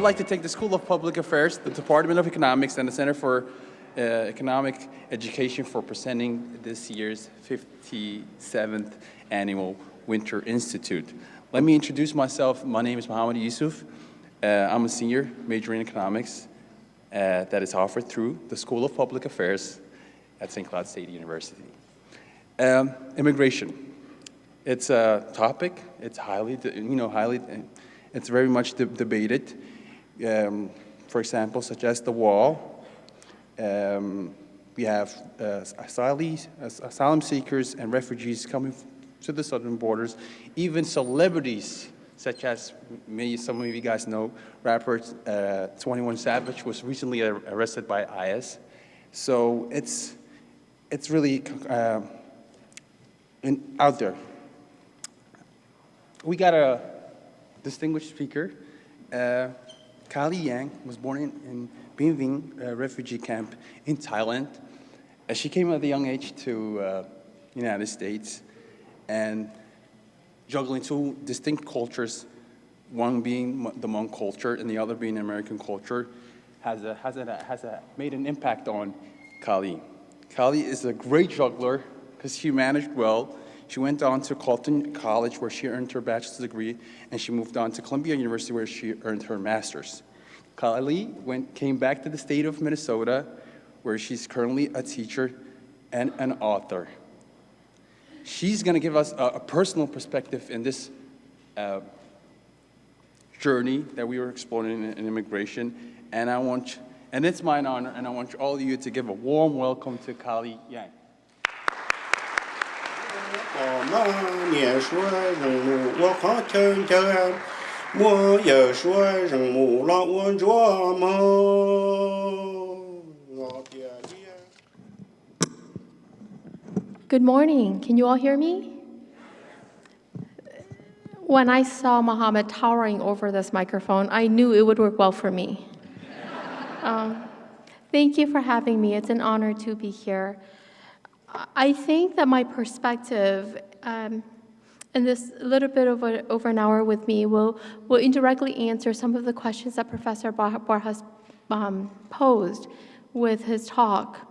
would like to thank the School of Public Affairs, the Department of Economics, and the Center for uh, Economic Education for presenting this year's 57th Annual Winter Institute. Let me introduce myself. My name is Mohammed Yusuf. Uh, I'm a senior majoring in economics uh, that is offered through the School of Public Affairs at St. Cloud State University. Um, immigration. It's a topic. It's highly, you know, highly, it's very much de debated. Um, for example, such as the wall. Um, we have uh, asylum seekers and refugees coming to the southern borders. Even celebrities such as maybe some of you guys know, rapper uh, 21 Savage was recently arrested by ICE. So it's, it's really uh, in, out there. We got a distinguished speaker. Uh, Kalia Yang was born in, in Binh uh, refugee camp in Thailand. Uh, she came at a young age to uh, United States and juggling two distinct cultures, one being the Hmong culture and the other being American culture, has, a, has, a, has a, made an impact on Kalia. Kalia is a great juggler because she managed well. She went on to Carleton College where she earned her bachelor's degree and she moved on to Columbia University where she earned her master's. Kalia went, came back to the state of Minnesota where she's currently a teacher and an author. She's going to give us a, a, personal perspective in this uh, journey that we were exploring in, in, immigration. And I want, and it's my honor, and I want all of you to give a warm welcome to Kalia Yang. 我们也说人母，我好听听，我也说人母让我做梦。Good morning. Can you all hear me? When I saw Mohammed towering over this microphone, I knew it would work well for me. um, thank you for having me. It's an honor to be here. I think that my perspective um, in this little bit over, over an hour with me will, will indirectly answer some of the questions that Professor Borjas um, posed with his talk.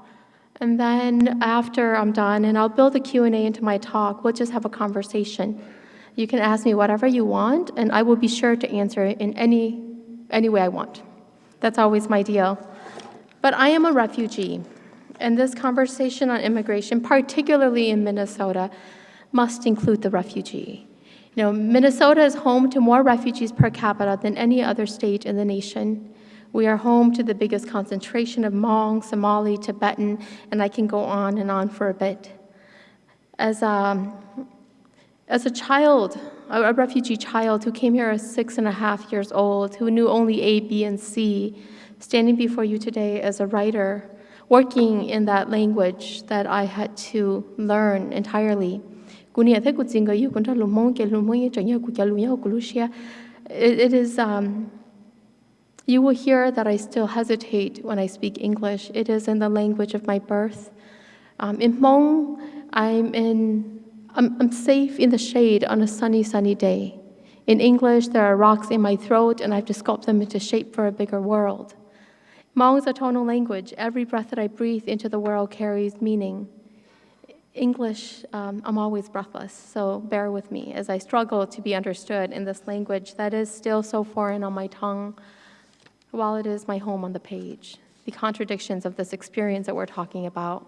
And then after I'm done, and I'll build a Q&A into my talk, we'll just have a conversation. You can ask me whatever you want, and I will be sure to answer it in any, any way I want. That's always my deal. But I am a refugee, and this conversation on immigration, particularly in Minnesota, must include the refugee. You know, Minnesota is home to more refugees per capita than any other state in the nation. We are home to the biggest concentration of Hmong, Somali, Tibetan, and I can go on and on for a bit. As a, as a child, a refugee child who came here at six and a half years old, who knew only A, B, and C, standing before you today as a writer, working in that language that I had to learn entirely. It is um, you will hear that I still hesitate when I speak English. It is in the language of my birth. Um, in Hmong, I'm, in, I'm, I'm safe in the shade on a sunny, sunny day. In English, there are rocks in my throat, and I have to sculpt them into shape for a bigger world. Hmong is a tonal language. Every breath that I breathe into the world carries meaning. English, um, I'm always breathless, so bear with me as I struggle to be understood in this language that is still so foreign on my tongue while it is my home on the page, the contradictions of this experience that we're talking about.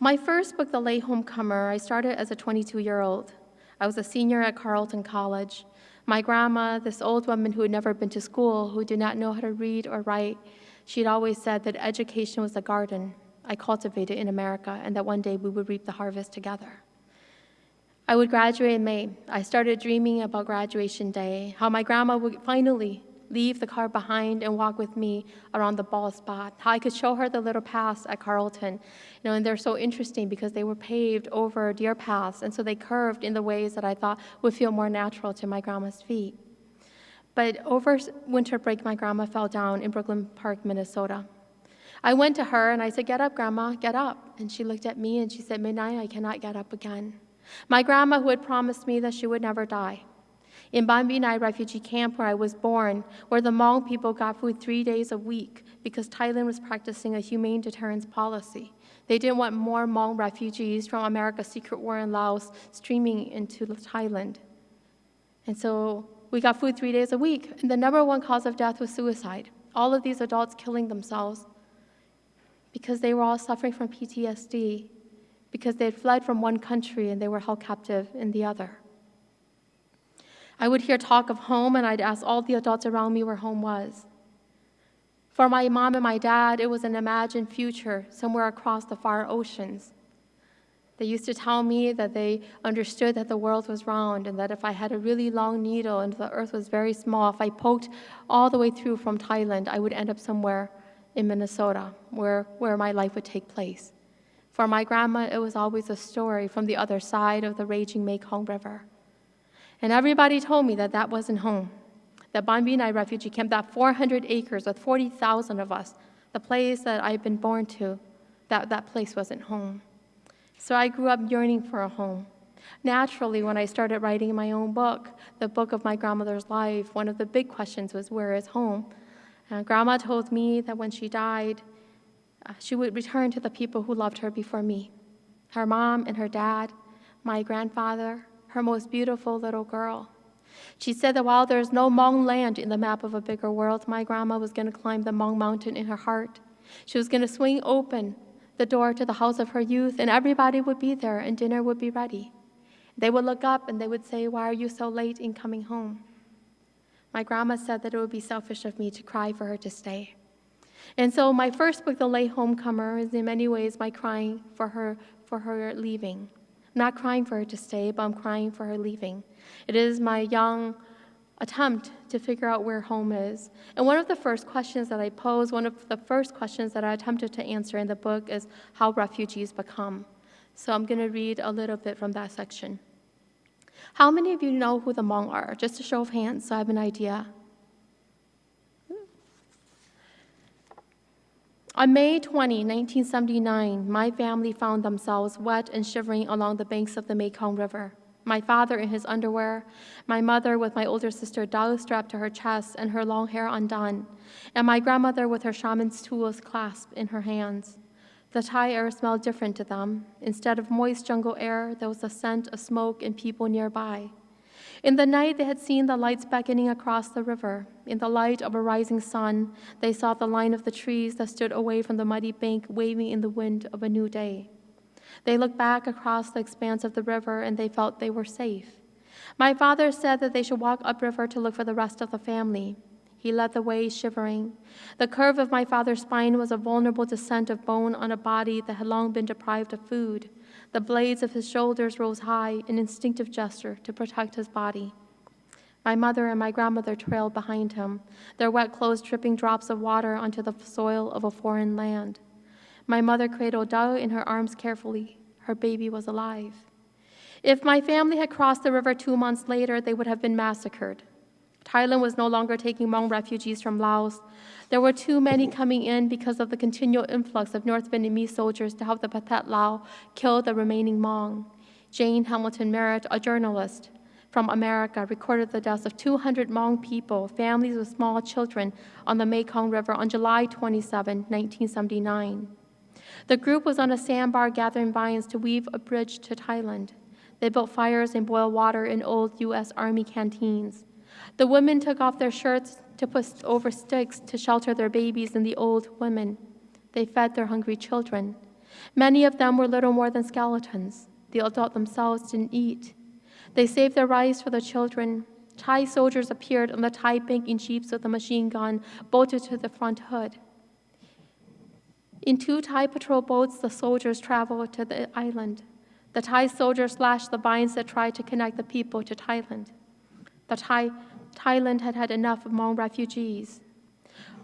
My first book, The Late Homecomer, I started as a 22-year-old. I was a senior at Carleton College. My grandma, this old woman who had never been to school, who did not know how to read or write, she'd always said that education was a garden I cultivated in America and that one day we would reap the harvest together. I would graduate in May. I started dreaming about graduation day, how my grandma would finally leave the car behind and walk with me around the Bald Spot. How I could show her the little paths at Carleton. You know, and they're so interesting because they were paved over deer paths, and so they curved in the ways that I thought would feel more natural to my grandma's feet. But over winter break, my grandma fell down in Brooklyn Park, Minnesota. I went to her and I said, Get up, Grandma, get up. And she looked at me and she said, Midnight, I cannot get up again. My grandma, who had promised me that she would never die, In Ban Binai refugee camp where I was born, where the Hmong people got food three days a week because Thailand was practicing a humane deterrence policy. They didn't want more Hmong refugees from America's secret war in Laos streaming into Thailand. And so we got food three days a week. And the number one cause of death was suicide. All of these adults killing themselves because they were all suffering from PTSD, because they had fled from one country and they were held captive in the other. I would hear talk of home, and I'd ask all the adults around me where home was. For my mom and my dad, it was an imagined future somewhere across the far oceans. They used to tell me that they understood that the world was round and that if I had a really long needle and the earth was very small, if I poked all the way through from Thailand, I would end up somewhere in Minnesota where, where my life would take place. For my grandma, it was always a story from the other side of the raging Mekong River. And everybody told me that that wasn't home. That Ban Binai refugee camp, that 400 acres with 40,000 of us, the place that I've been born to, that, that place wasn't home. So I grew up yearning for a home. Naturally, when I started writing my own book, the book of my grandmother's life, one of the big questions was, Where is home? And grandma told me that when she died, uh, she would return to the people who loved her before me her mom and her dad, my grandfather, her most beautiful little girl. She said that while there's no Hmong land in the map of a bigger world, my grandma was going to climb the Hmong mountain in her heart. She was going to swing open the door to the house of her youth, and everybody would be there, and dinner would be ready. They would look up and they would say, Why are you so late in coming home? My grandma said that it would be selfish of me to cry for her to stay. And so my first book, The Late Homecomer, is in many ways my crying for her for her leaving. I'm not crying for her to stay, but I'm crying for her leaving. It is my young attempt to figure out where home is. And one of the first questions that I pose, one of the first questions that I attempted to answer in the book is how refugees become. So I'm going to read a little bit from that section. How many of you know who the Hmong are? Just a show of hands so I have an idea. On May 20, 1979, my family found themselves wet and shivering along the banks of the Mekong River my father in his underwear, my mother with my older sister Dao strapped to her chest and her long hair undone, and my grandmother with her shaman's tools clasped in her hands. The Thai air smelled different to them. Instead of moist jungle air, there was a scent of smoke and people nearby. In the night, they had seen the lights beckoning across the river. In the light of a rising sun, they saw the line of the trees that stood away from the muddy bank waving in the wind of a new day. They looked back across the expanse of the river and they felt they were safe. My father said that they should walk upriver to look for the rest of the family. He led the way, shivering. The curve of my father's spine was a vulnerable descent of bone on a body that had long been deprived of food. The blades of his shoulders rose high, an instinctive gesture to protect his body. My mother and my grandmother trailed behind him, their wet clothes dripping drops of water onto the soil of a foreign land. My mother cradled Dao in her arms carefully. Her baby was alive. If my family had crossed the river two months later, they would have been massacred. Thailand was no longer taking Hmong refugees from Laos. There were too many coming in because of the continual influx of North Vietnamese soldiers to help the Pathet Lao kill the remaining Hmong. Jane Hamilton Merritt, a journalist from America, recorded the deaths of 200 Hmong people, families with small children, on the Mekong River on July 27, 1979. The group was on a sandbar gathering vines to weave a bridge to Thailand. They built fires and boiled water in old U.S. Army canteens. The women took off their shirts to put over sticks to shelter their babies and the old women. They fed their hungry children. Many of them were little more than skeletons. The adults themselves didn't eat. They saved their rice for the children. Thai soldiers appeared on the Thai bank in jeeps with a machine gun bolted to the front hood. In two Thai patrol boats, the soldiers traveled to the island. The Thai soldiers slashed the vines that tried to connect the people to Thailand. The Thai, Thailand had had enough of Hmong refugees.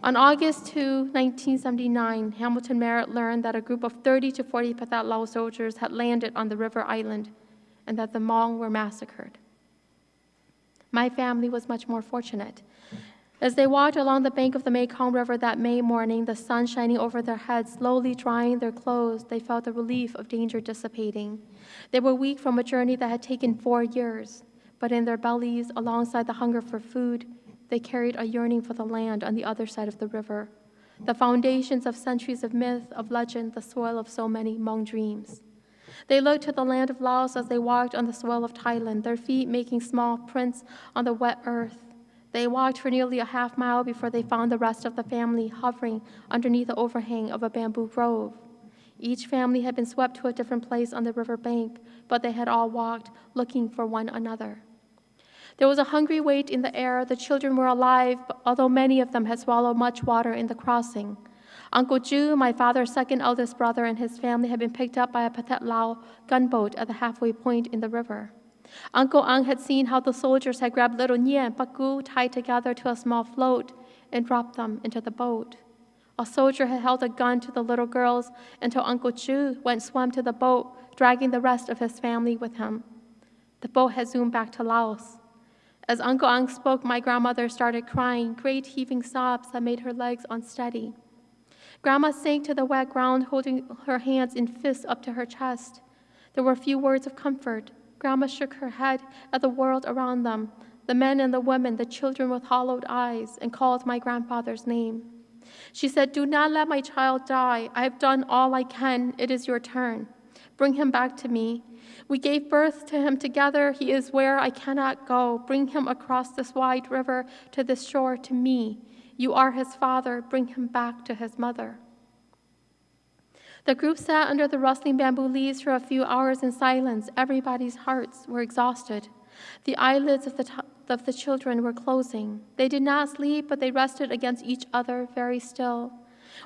On August 2, 1979, Hamilton Merritt learned that a group of 30 to 40 Pathet Lao soldiers had landed on the river island and that the Hmong were massacred. My family was much more fortunate. As they walked along the bank of the Mekong River that May morning, the sun shining over their heads, slowly drying their clothes, they felt the relief of danger dissipating. They were weak from a journey that had taken four years, but in their bellies, alongside the hunger for food, they carried a yearning for the land on the other side of the river, the foundations of centuries of myth, of legend, the soil of so many Hmong dreams. They looked to the land of Laos as they walked on the soil of Thailand, their feet making small prints on the wet earth. They walked for nearly a half mile before they found the rest of the family hovering underneath the overhang of a bamboo grove. Each family had been swept to a different place on the river bank, but they had all walked looking for one another. There was a hungry weight in the air. The children were alive, although many of them had swallowed much water in the crossing. Uncle Ju, my father's second eldest brother, and his family had been picked up by a Pathet Lao gunboat at the halfway point in the river. Uncle Ang had seen how the soldiers had grabbed little Nye and Paku tied together to a small float and dropped them into the boat. A soldier had held a gun to the little girls until Uncle Chu went swam to the boat, dragging the rest of his family with him. The boat had zoomed back to Laos. As Uncle Ang spoke, my grandmother started crying, great heaving sobs that made her legs unsteady. Grandma sank to the wet ground, holding her hands in fists up to her chest. There were few words of comfort. Grandma shook her head at the world around them, the men and the women, the children with hollowed eyes, and called my grandfather's name. She said, Do not let my child die. I have done all I can. It is your turn. Bring him back to me. We gave birth to him together. He is where I cannot go. Bring him across this wide river to this shore to me. You are his father. Bring him back to his mother. The group sat under the rustling bamboo leaves for a few hours in silence. Everybody's hearts were exhausted. The eyelids of the, of the children were closing. They did not sleep, but they rested against each other very still.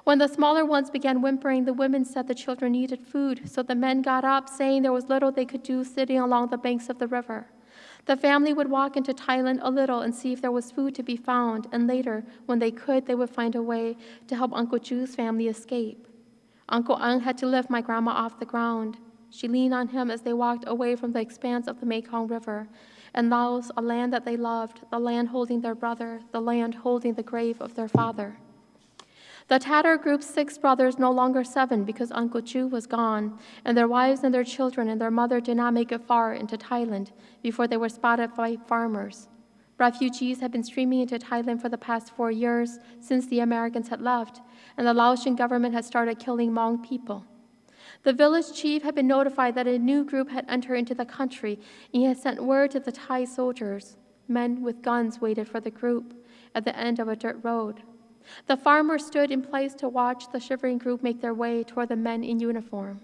When the smaller ones began whimpering, the women said the children needed food, so the men got up, saying there was little they could do sitting along the banks of the river. The family would walk into Thailand a little and see if there was food to be found, and later, when they could, they would find a way to help Uncle Ju's family escape. Uncle Ang had to lift my grandma off the ground. She leaned on him as they walked away from the expanse of the Mekong River, and Laos, a land that they loved, the land holding their brother, the land holding the grave of their father. The Tatar group's six brothers, no longer seven because Uncle Chu was gone, and their wives and their children and their mother did not make it far into Thailand before they were spotted by farmers. Refugees had been streaming into Thailand for the past four years since the Americans had left, and the Laotian government had started killing Hmong people. The village chief had been notified that a new group had entered into the country, and he had sent word to the Thai soldiers. Men with guns waited for the group at the end of a dirt road. The farmer stood in place to watch the shivering group make their way toward the men in uniform.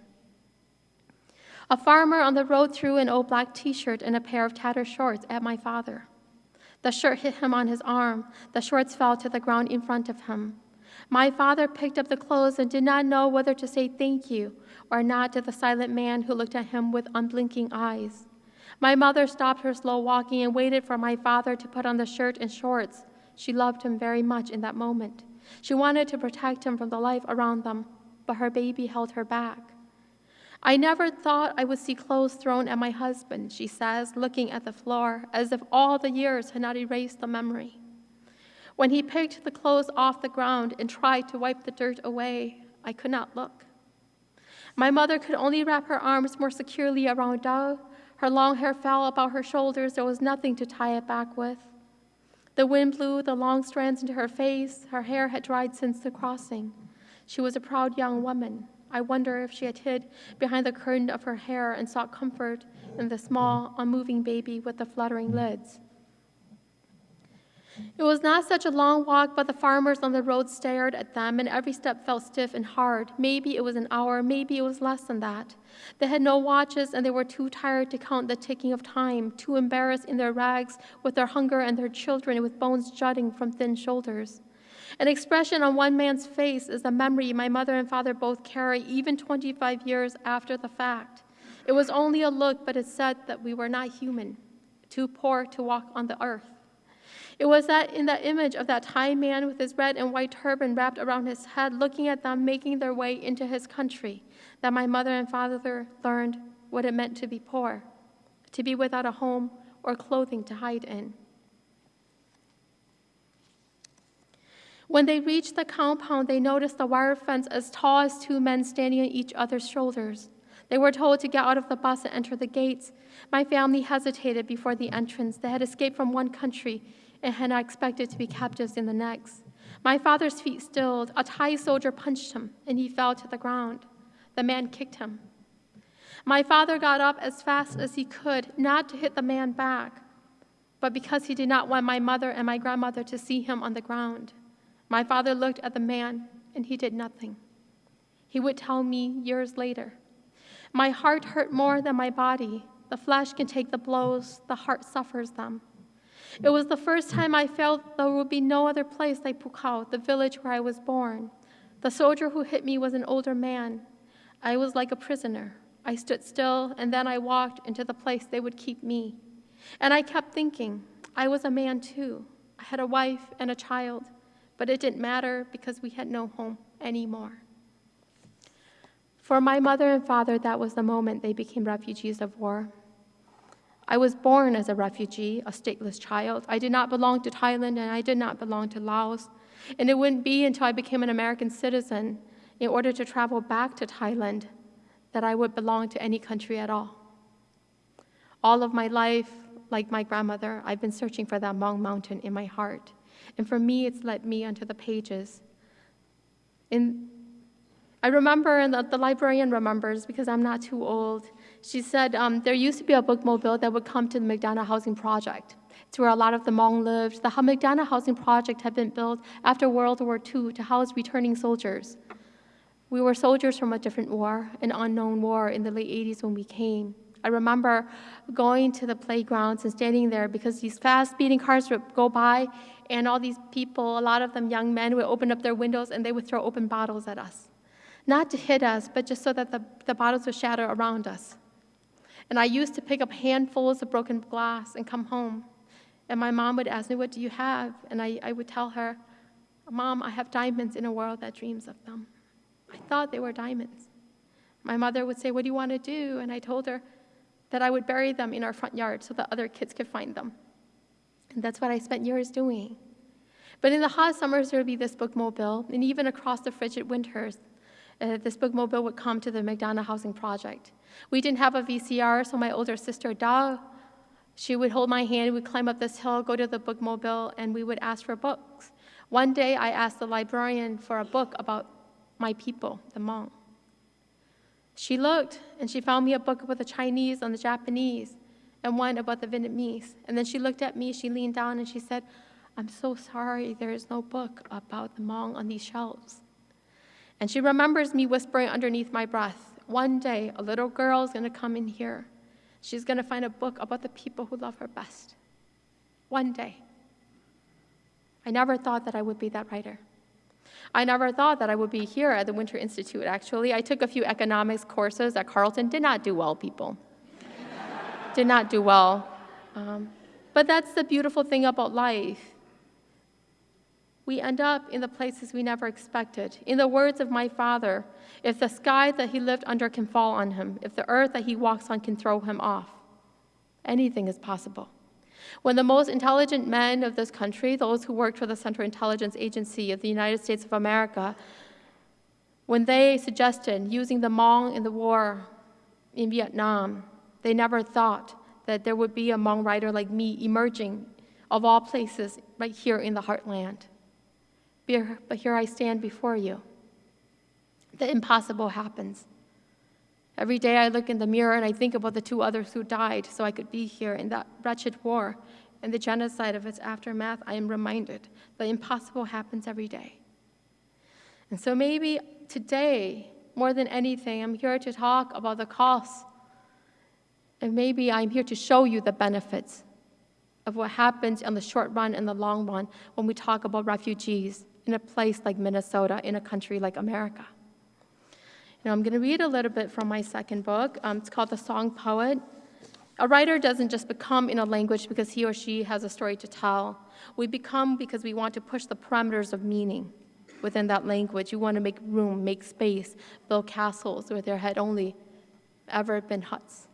A farmer on the road threw an old black t shirt and a pair of tattered shorts at my father. The shirt hit him on his arm. The shorts fell to the ground in front of him. My father picked up the clothes and did not know whether to say thank you or not to the silent man who looked at him with unblinking eyes. My mother stopped her slow walking and waited for my father to put on the shirt and shorts. She loved him very much in that moment. She wanted to protect him from the life around them, but her baby held her back. I never thought I would see clothes thrown at my husband, she says, looking at the floor as if all the years had not erased the memory. When he picked the clothes off the ground and tried to wipe the dirt away, I could not look. My mother could only wrap her arms more securely around Dao. Her long hair fell about her shoulders. There was nothing to tie it back with. The wind blew the long strands into her face. Her hair had dried since the crossing. She was a proud young woman. I wonder if she had hid behind the curtain of her hair and sought comfort in the small, unmoving baby with the fluttering lids. It was not such a long walk, but the farmers on the road stared at them, and every step felt stiff and hard. Maybe it was an hour, maybe it was less than that. They had no watches, and they were too tired to count the ticking of time, too embarrassed in their rags with their hunger and their children with bones jutting from thin shoulders. An expression on one man's face is a memory my mother and father both carry, even 25 years after the fact. It was only a look, but it said that we were not human, too poor to walk on the earth. It was that in the image of that Thai man with his red and white turban wrapped around his head, looking at them making their way into his country, that my mother and father learned what it meant to be poor, to be without a home or clothing to hide in. When they reached the compound, they noticed the wire fence as tall as two men standing on each other's shoulders. They were told to get out of the bus and enter the gates. My family hesitated before the entrance. They had escaped from one country and had not expected to be captives in the next. My father's feet stilled. A Thai soldier punched him, and he fell to the ground. The man kicked him. My father got up as fast as he could, not to hit the man back, but because he did not want my mother and my grandmother to see him on the ground. My father looked at the man, and he did nothing. He would tell me years later. My heart hurt more than my body. The flesh can take the blows, the heart suffers them. It was the first time I felt there would be no other place like Pukao, the village where I was born. The soldier who hit me was an older man. I was like a prisoner. I stood still, and then I walked into the place they would keep me. And I kept thinking, I was a man too. I had a wife and a child, but it didn't matter because we had no home anymore. For my mother and father, that was the moment they became refugees of war. I was born as a refugee, a stateless child. I did not belong to Thailand and I did not belong to Laos. And it wouldn't be until I became an American citizen, in order to travel back to Thailand, that I would belong to any country at all. All of my life, like my grandmother, I've been searching for that Hmong mountain in my heart. And for me, it's led me onto the pages. And I remember, and the, the, librarian remembers because I'm not too old. She said um, there used to be a bookmobile that would come to the McDonough Housing Project. It's where a lot of the Hmong lived. The McDonough Housing Project had been built after World War II to house returning soldiers. We were soldiers from a different war, an unknown war in the late 80s when we came. I remember going to the playgrounds and standing there because these fast speeding cars would go by and all these people, a lot of them young men, would open up their windows and they would throw open bottles at us not to hit us, but just so that the, the bottles would shatter around us. And I used to pick up handfuls of broken glass and come home. And my mom would ask me, What do you have? And I, I would tell her, Mom, I have diamonds in a world that dreams of them. I thought they were diamonds. My mother would say, What do you want to do? And I told her that I would bury them in our front yard so that other kids could find them. And that's what I spent years doing. But in the hot summers, there would be this bookmobile, and even across the frigid winters, uh, this bookmobile would come to the McDonough Housing Project. We didn't have a VCR, so my older sister, Dao, she would hold my hand, we'd climb up this hill, go to the bookmobile, and we would ask for books. One day, I asked the librarian for a book about my people, the Hmong. She looked, and she found me a book about the Chinese and the Japanese, and one about the Vietnamese. And then she looked at me, she leaned down, and she said, I'm so sorry there is no book about the Hmong on these shelves. And she remembers me whispering underneath my breath, one day a little girl is going to come in here. She's going to find a book about the people who love her best. One day. I never thought that I would be that writer. I never thought that I would be here at the Winter Institute, actually. I took a few economics courses at Carleton. Did not do well, people. Did not do well. Um, but that's the beautiful thing about life we end up in the places we never expected. In the words of my father, if the sky that he lived under can fall on him, if the earth that he walks on can throw him off, anything is possible. When the most intelligent men of this country, those who worked for the Central Intelligence Agency of the United States of America, when they suggested using the Hmong in the war in Vietnam, they never thought that there would be a Hmong writer like me emerging, of all places, right here in the heartland. But here I stand before you. The impossible happens. Every day I look in the mirror and I think about the two others who died so I could be here in that wretched war and the genocide of its aftermath. I am reminded the impossible happens every day. And so maybe today, more than anything, I'm here to talk about the costs. And maybe I'm here to show you the benefits of what happens in the short run and the long run when we talk about refugees in a place like Minnesota, in a country like America. Now, I'm going to read a little bit from my second book. Um, it's called The Song Poet. A writer doesn't just become in a language because he or she has a story to tell. We become because we want to push the parameters of meaning within that language. You want to make room, make space, build castles where there had only ever been huts.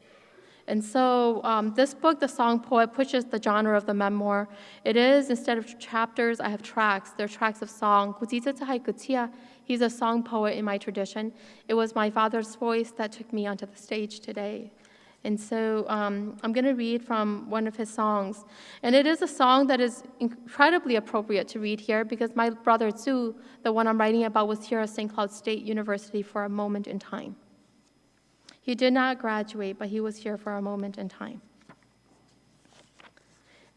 And so um, this book, The Song Poet, pushes the genre of the memoir. It is, instead of chapters, I have tracks. They're tracks of song. He's a song poet in my tradition. It was my father's voice that took me onto the stage today. And so um, I'm going to read from one of his songs. And it is a song that is incredibly appropriate to read here because my brother Tzu, the one I'm writing about, was here at St. Cloud State University for a moment in time. He did not graduate, but he was here for a moment in time.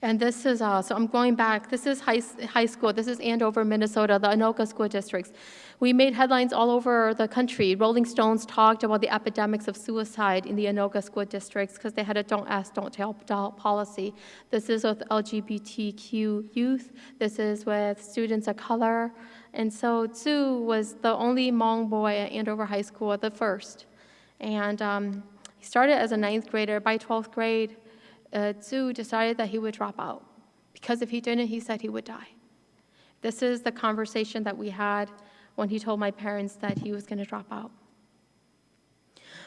And this is, uh, so I'm going back, this is high, high school, this is Andover, Minnesota, the Anoka school districts. We made headlines all over the country. Rolling Stones talked about the epidemics of suicide in the Anoka school districts because they had a don't ask, don't tell policy. This is with LGBTQ youth, this is with students of color. And so Tzu was the only Hmong boy at Andover High School, the first. And um, he started as a ninth grader. By 12th grade, uh, Tzu decided that he would drop out because if he didn't, he said he would die. This is the conversation that we had when he told my parents that he was going to drop out.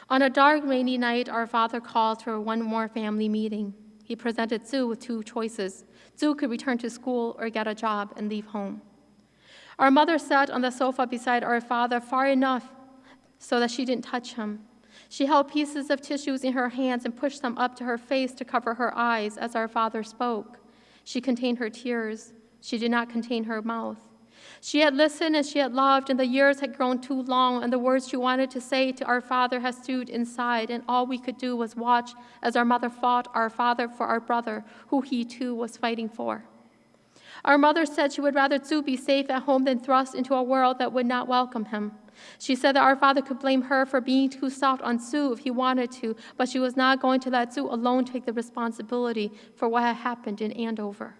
On a dark, rainy night, our father called for one more family meeting. He presented Tzu with two choices. Tzu could return to school or get a job and leave home. Our mother sat on the sofa beside our father far enough so that she didn't touch him. She held pieces of tissues in her hands and pushed them up to her face to cover her eyes as our father spoke. She contained her tears. She did not contain her mouth. She had listened and she had loved, and the years had grown too long, and the words she wanted to say to our father had stewed inside, and all we could do was watch as our mother fought our father for our brother, who he too was fighting for. Our mother said she would rather Tzu be safe at home than thrust into a world that would not welcome him. She said that our father could blame her for being too soft on Sue if he wanted to, but she was not going to let Sue alone take the responsibility for what had happened in Andover.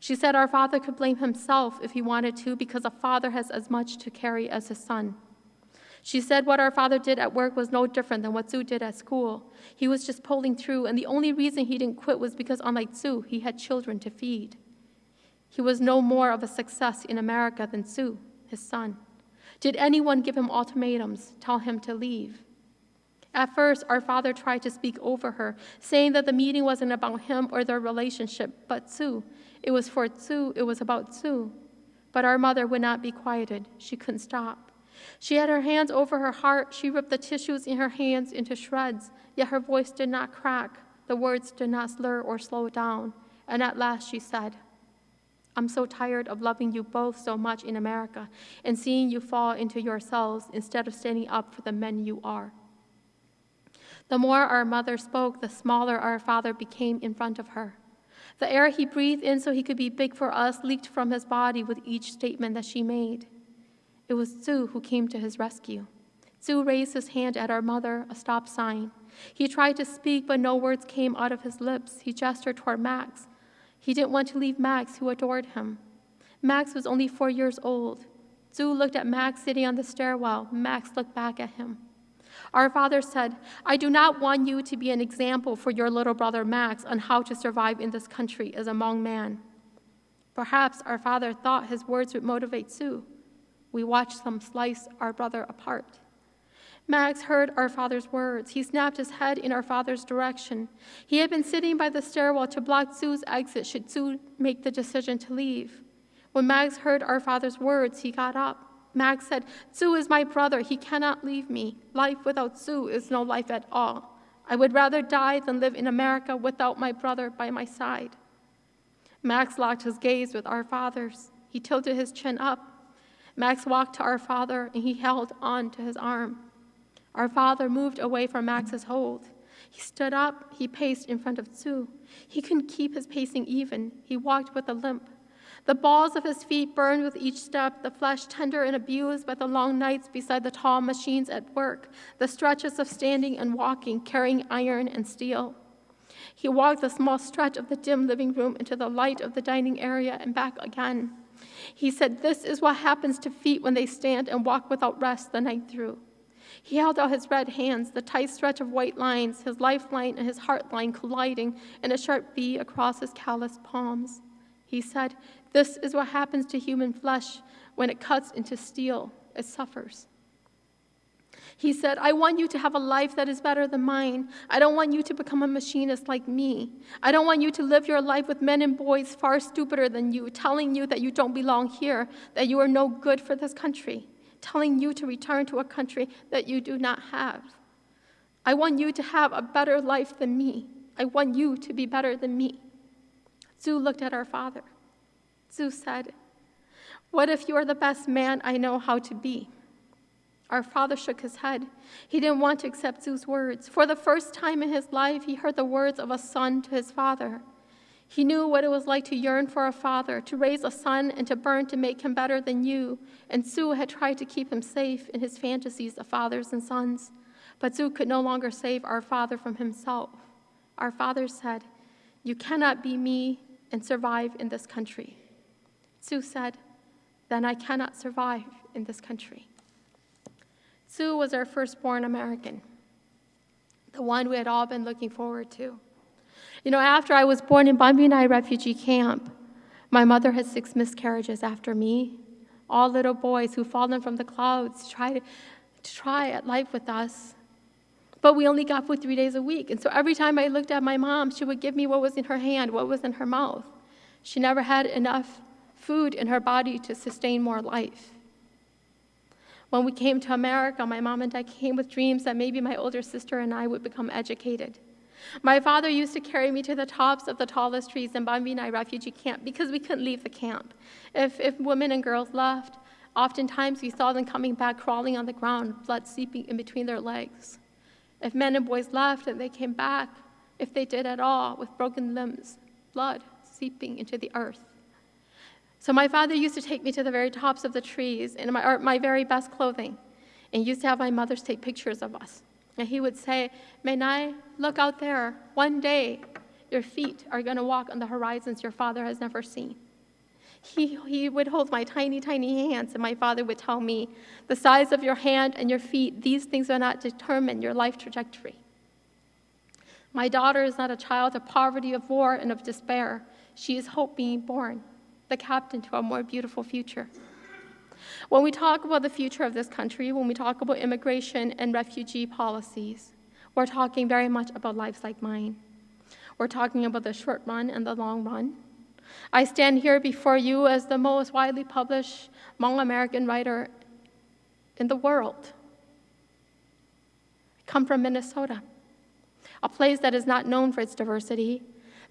She said our father could blame himself if he wanted to because a father has as much to carry as his son. She said what our father did at work was no different than what Sue did at school. He was just pulling through, and the only reason he didn't quit was because, unlike Sue, he had children to feed. He was no more of a success in America than Sue, his son. Did anyone give him ultimatums, tell him to leave? At first, our father tried to speak over her, saying that the meeting wasn't about him or their relationship, but Tzu. It was for Tzu, it was about Tzu. But our mother would not be quieted. She couldn't stop. She had her hands over her heart. She ripped the tissues in her hands into shreds, yet her voice did not crack. The words did not slur or slow down. And at last she said, I'm so tired of loving you both so much in America and seeing you fall into yourselves instead of standing up for the men you are. The more our mother spoke, the smaller our father became in front of her. The air he breathed in so he could be big for us leaked from his body with each statement that she made. It was Sue who came to his rescue. Sue raised his hand at our mother, a stop sign. He tried to speak, but no words came out of his lips. He gestured toward Max, he didn't want to leave Max, who adored him. Max was only four years old. Tzu looked at Max sitting on the stairwell. Max looked back at him. Our father said, I do not want you to be an example for your little brother Max on how to survive in this country as a Hmong man. Perhaps our father thought his words would motivate Tzu. We watched them slice our brother apart. Max heard our father's words. He snapped his head in our father's direction. He had been sitting by the stairwell to block Tzu's exit should Tzu make the decision to leave. When Max heard our father's words, he got up. Max said, Tzu is my brother. He cannot leave me. Life without Tzu is no life at all. I would rather die than live in America without my brother by my side. Max locked his gaze with our father's. He tilted his chin up. Max walked to our father and he held on to his arm. Our father moved away from Max's hold. He stood up, he paced in front of Tzu. He couldn't keep his pacing even. He walked with a limp. The balls of his feet burned with each step, the flesh tender and abused by the long nights beside the tall machines at work, the stretches of standing and walking, carrying iron and steel. He walked the small stretch of the dim living room into the light of the dining area and back again. He said, This is what happens to feet when they stand and walk without rest the night through. He held out his red hands, the tight stretch of white lines, his lifeline and his heart line colliding in a sharp V across his calloused palms. He said, This is what happens to human flesh when it cuts into steel. It suffers. He said, I want you to have a life that is better than mine. I don't want you to become a machinist like me. I don't want you to live your life with men and boys far stupider than you, telling you that you don't belong here, that you are no good for this country, telling you to return to a country that you do not have. I want you to have a better life than me. I want you to be better than me. Zhu looked at our father. Zhu said, What if you are the best man I know how to be? Our father shook his head. He didn't want to accept Zhu's words. For the first time in his life, he heard the words of a son to his father. He knew what it was like to yearn for a father, to raise a son and to burn to make him better than you. And Zhu had tried to keep him safe in his fantasies of fathers and sons. But Zhu could no longer save our father from himself. Our father said, You cannot be me and survive in this country. Zhu said, Then I cannot survive in this country. Zhu was our firstborn American, the one we had all been looking forward to. You know, after I was born in Ban Binai refugee camp, my mother had six miscarriages after me. All little boys who fallen from the clouds tried to try at life with us. But we only got food three days a week. And so every time I looked at my mom, she would give me what was in her hand, what was in her mouth. She never had enough food in her body to sustain more life. When we came to America, my mom and I came with dreams that maybe my older sister and I would become educated. My father used to carry me to the tops of the tallest trees in Ban Binai refugee camp because we couldn't leave the camp. If, if women and girls left, oftentimes we saw them coming back crawling on the ground, blood seeping in between their legs. If men and boys left and they came back, if they did at all, with broken limbs, blood seeping into the earth. So my father used to take me to the very tops of the trees in my, my very best clothing and used to have my mothers take pictures of us. And he would say, Menai, look out there. One day, your feet are going to walk on the horizons your father has never seen. He, he would hold my tiny, tiny hands, and my father would tell me, the size of your hand and your feet, these things will not determine your life trajectory. My daughter is not a child of poverty, of war, and of despair. She is hope being born the captain to a more beautiful future. When we talk about the future of this country, when we talk about immigration and refugee policies, we're talking very much about lives like mine. We're talking about the short run and the long run. I stand here before you as the most widely published Hmong American writer in the world. I come from Minnesota, a place that is not known for its diversity,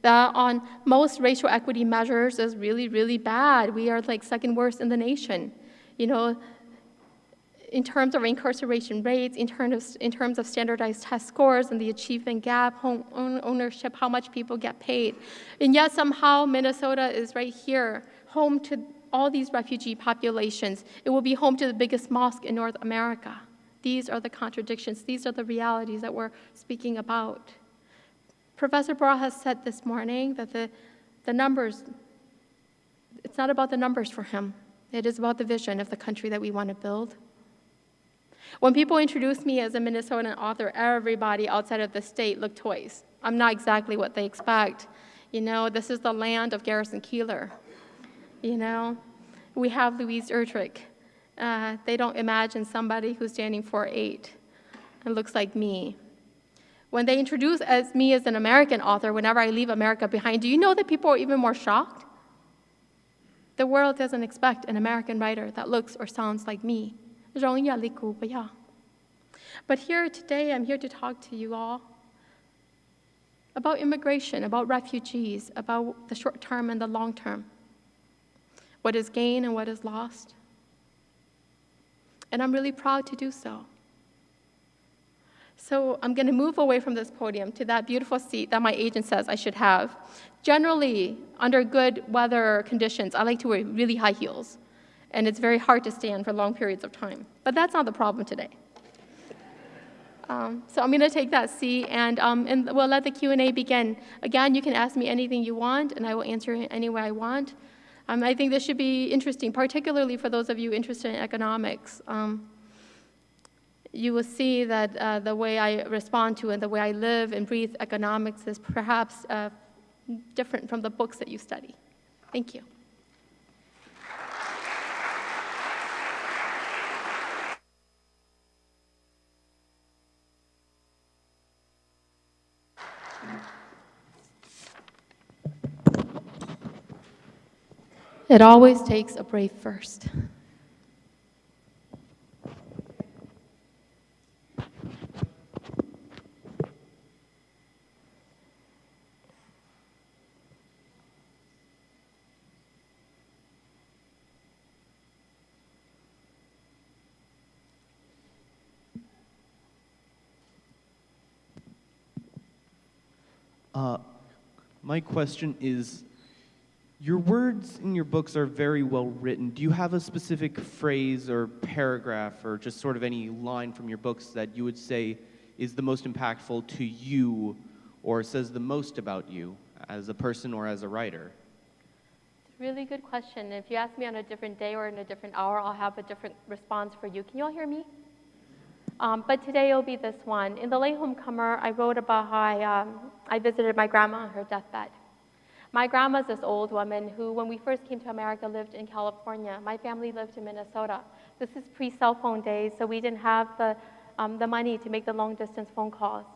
that on most racial equity measures is really, really bad. We are like second worst in the nation. You know, in terms of incarceration rates, in terms of, in terms of standardized test scores and the achievement gap, home ownership, how much people get paid. And yet somehow Minnesota is right here, home to all these refugee populations. It will be home to the biggest mosque in North America. These are the contradictions. These are the realities that we're speaking about. Professor has said this morning that the, the numbers, it's not about the numbers for him. It is about the vision of the country that we want to build. When people introduce me as a Minnesotan author, everybody outside of the state look twice. I'm not exactly what they expect. You know, this is the land of Garrison Keillor. You know, we have Louise Erdrich. Uh, they don't imagine somebody who's standing 4'8 and looks like me. When they introduce as me as an American author whenever I leave America behind, do you know that people are even more shocked? The world doesn't expect an American writer that looks or sounds like me. But here today, I'm here to talk to you all about immigration, about refugees, about the short term and the long term, what is gained and what is lost. And I'm really proud to do so. So I'm going to move away from this podium to that beautiful seat that my agent says I should have. Generally, under good weather conditions, I like to wear really high heels, and it's very hard to stand for long periods of time. But that's not the problem today. Um, so I'm going to take that seat, and, um, and we'll let the Q&A begin. Again, you can ask me anything you want, and I will answer any way I want. Um, I think this should be interesting, particularly for those of you interested in economics. Um, you will see that uh, the way I respond to and the way I live and breathe economics is perhaps uh, different from the books that you study. Thank you. It always takes a brave first. Uh, my question is your words in your books are very well written. Do you have a specific phrase or paragraph or just sort of any line from your books that you would say is the most impactful to you or says the most about you as a person or as a writer? It's a really good question. If you ask me on a different day or in a different hour, I'll have a different response for you. Can you all hear me? Um, but today it'll be this one. In the Latehomecomer, I wrote about how I, um, I visited my grandma on her deathbed. My grandma's this old woman who, when we first came to America, lived in California. My family lived in Minnesota. This is pre-cell phone days, so we didn't have the, um, the money to make the long-distance phone calls.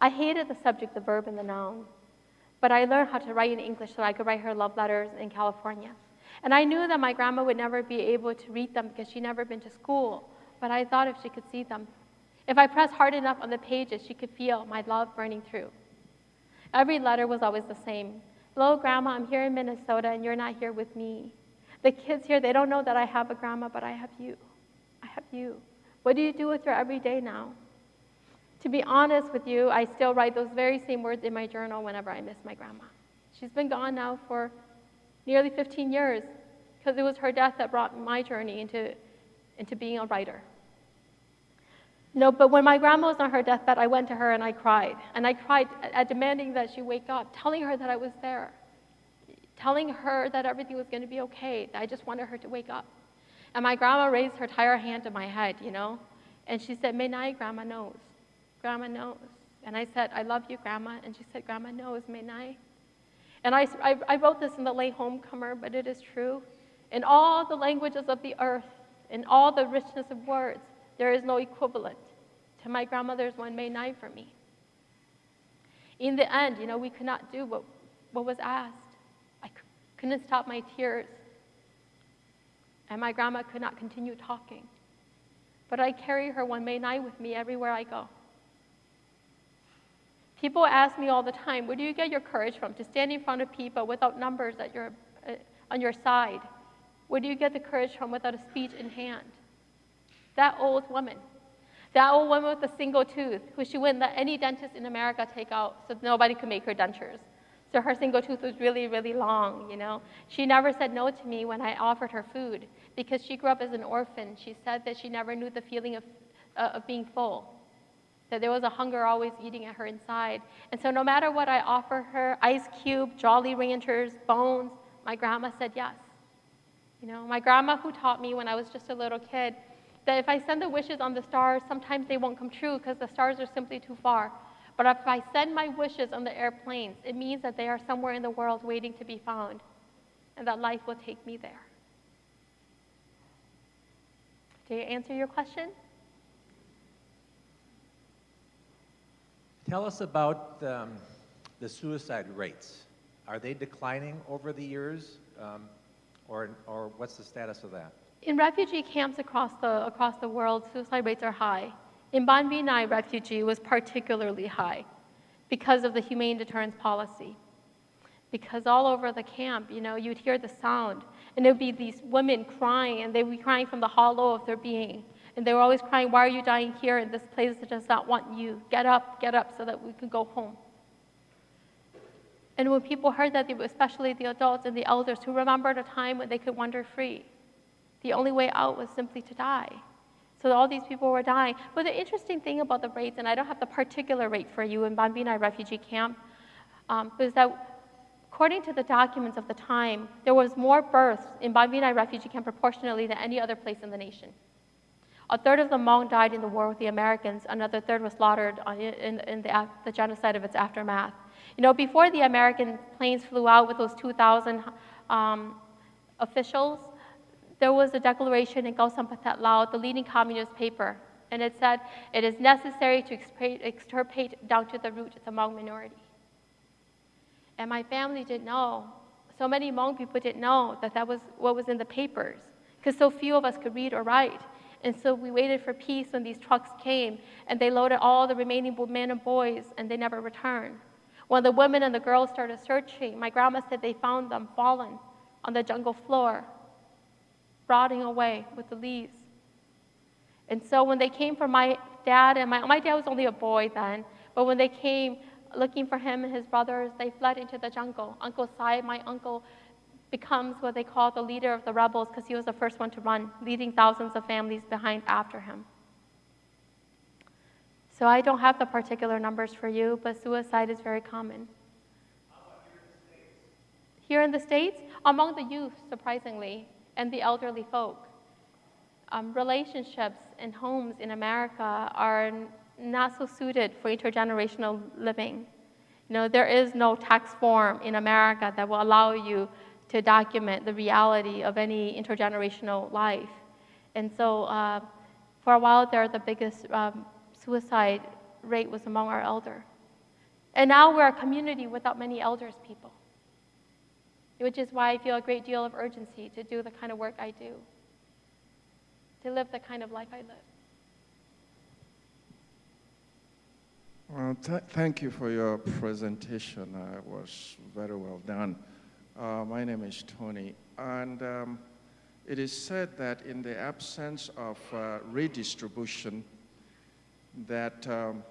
I hated the subject, the verb, and the noun. But I learned how to write in English so I could write her love letters in California. And I knew that my grandma would never be able to read them because she'd never been to school. But I thought if she could see them, if I pressed hard enough on the pages, she could feel my love burning through. Every letter was always the same. Hello, Grandma, I'm here in Minnesota and you're not here with me. The kids here, they don't know that I have a grandma, but I have you. I have you. What do you do with her every day now? To be honest with you, I still write those very same words in my journal whenever I miss my grandma. She's been gone now for nearly 15 years because it was her death that brought my journey into, into being a writer. No, but when my grandma was on her deathbed, I went to her and I cried. And I cried at demanding that she wake up, telling her that I was there, telling her that everything was going to be okay. I just wanted her to wake up. And my grandma raised her entire hand to my head, you know, and she said, May night, Grandma knows. Grandma knows. And I said, I love you, Grandma. And she said, Grandma knows, May night. And I, I, I wrote this in the Latehomecomer, but it is true. In all the languages of the earth, in all the richness of words, there is no equivalent to my grandmother's one May night for me. In the end, you know, we could not do what, what was asked. I couldn't stop my tears. And my grandma could not continue talking. But I carry her one May night with me everywhere I go. People ask me all the time, where do you get your courage from to stand in front of people without numbers at your, uh, on your side? Where do you get the courage from without a speech in hand? That old woman, that old woman with a single tooth, who she wouldn't let any dentist in America take out so nobody could make her dentures. So her single tooth was really, really long, you know. She never said no to me when I offered her food because she grew up as an orphan. She said that she never knew the feeling of, uh, of being full, that there was a hunger always eating at her inside. And so no matter what I offer her, ice cube, Jolly Ranchers, bones, my grandma said yes. You know, my grandma who taught me when I was just a little kid that if I send the wishes on the stars, sometimes they won't come true because the stars are simply too far. But if I send my wishes on the airplanes, it means that they are somewhere in the world waiting to be found and that life will take me there. Did I answer your question? Tell us about um, the suicide rates. Are they declining over the years, um, or, or what's the status of that? In refugee camps across the, across the world, suicide rates are high. In Ban Vinai refugee was particularly high because of the humane deterrence policy. Because all over the camp, you know, you'd hear the sound, and there'd be these women crying, and they'd be crying from the hollow of their being. And they were always crying, Why are you dying here in this place that does not want you? Get up, get up, so that we can go home. And when people heard that, especially the adults and the elders who remembered a time when they could wander free, the only way out was simply to die. So all these people were dying. But the interesting thing about the rates, and I don't have the particular rate for you in Ban Vinai refugee camp, um, is that according to the documents of the time, there was more births in Ban Vinai refugee camp proportionally than any other place in the nation. A third of the Hmong died in the war with the Americans. Another third was slaughtered in, in the, the, genocide of its aftermath. You know, before the American planes flew out with those 2,000 um, officials, there was a declaration in Khaosan Pathet Lao, the leading communist paper, and it said, it is necessary to extirpate down to the root the Hmong minority. And my family didn't know so many Hmong people didn't know that that was what was in the papers because so few of us could read or write. And so we waited for peace when these trucks came and they loaded all the remaining men and boys and they never returned. When the women and the girls started searching, my grandma said they found them fallen on the jungle floor, rotting away with the leaves. And so when they came for my dad and my, my dad was only a boy then, but when they came looking for him and his brothers, they fled into the jungle. Uncle Sai, my uncle, becomes what they call the leader of the rebels because he was the first one to run, leading thousands of families behind after him. So I don't have the particular numbers for you, but suicide is very common. Here in the States, among the youth, surprisingly, and the elderly folk, um, relationships and homes in America are not so suited for intergenerational living. You know, there is no tax form in America that will allow you to document the reality of any intergenerational life. And so, uh, for a while there, the biggest um, suicide rate was among our elder. And now we're a community without many elders people, which is why I feel a great deal of urgency to do the kind of work I do, to live the kind of life I live. Well, th- thank you for your presentation. Uh, it was very well done. Uh, my name is Tony, and um, it is said that in the absence of uh, redistribution, that um,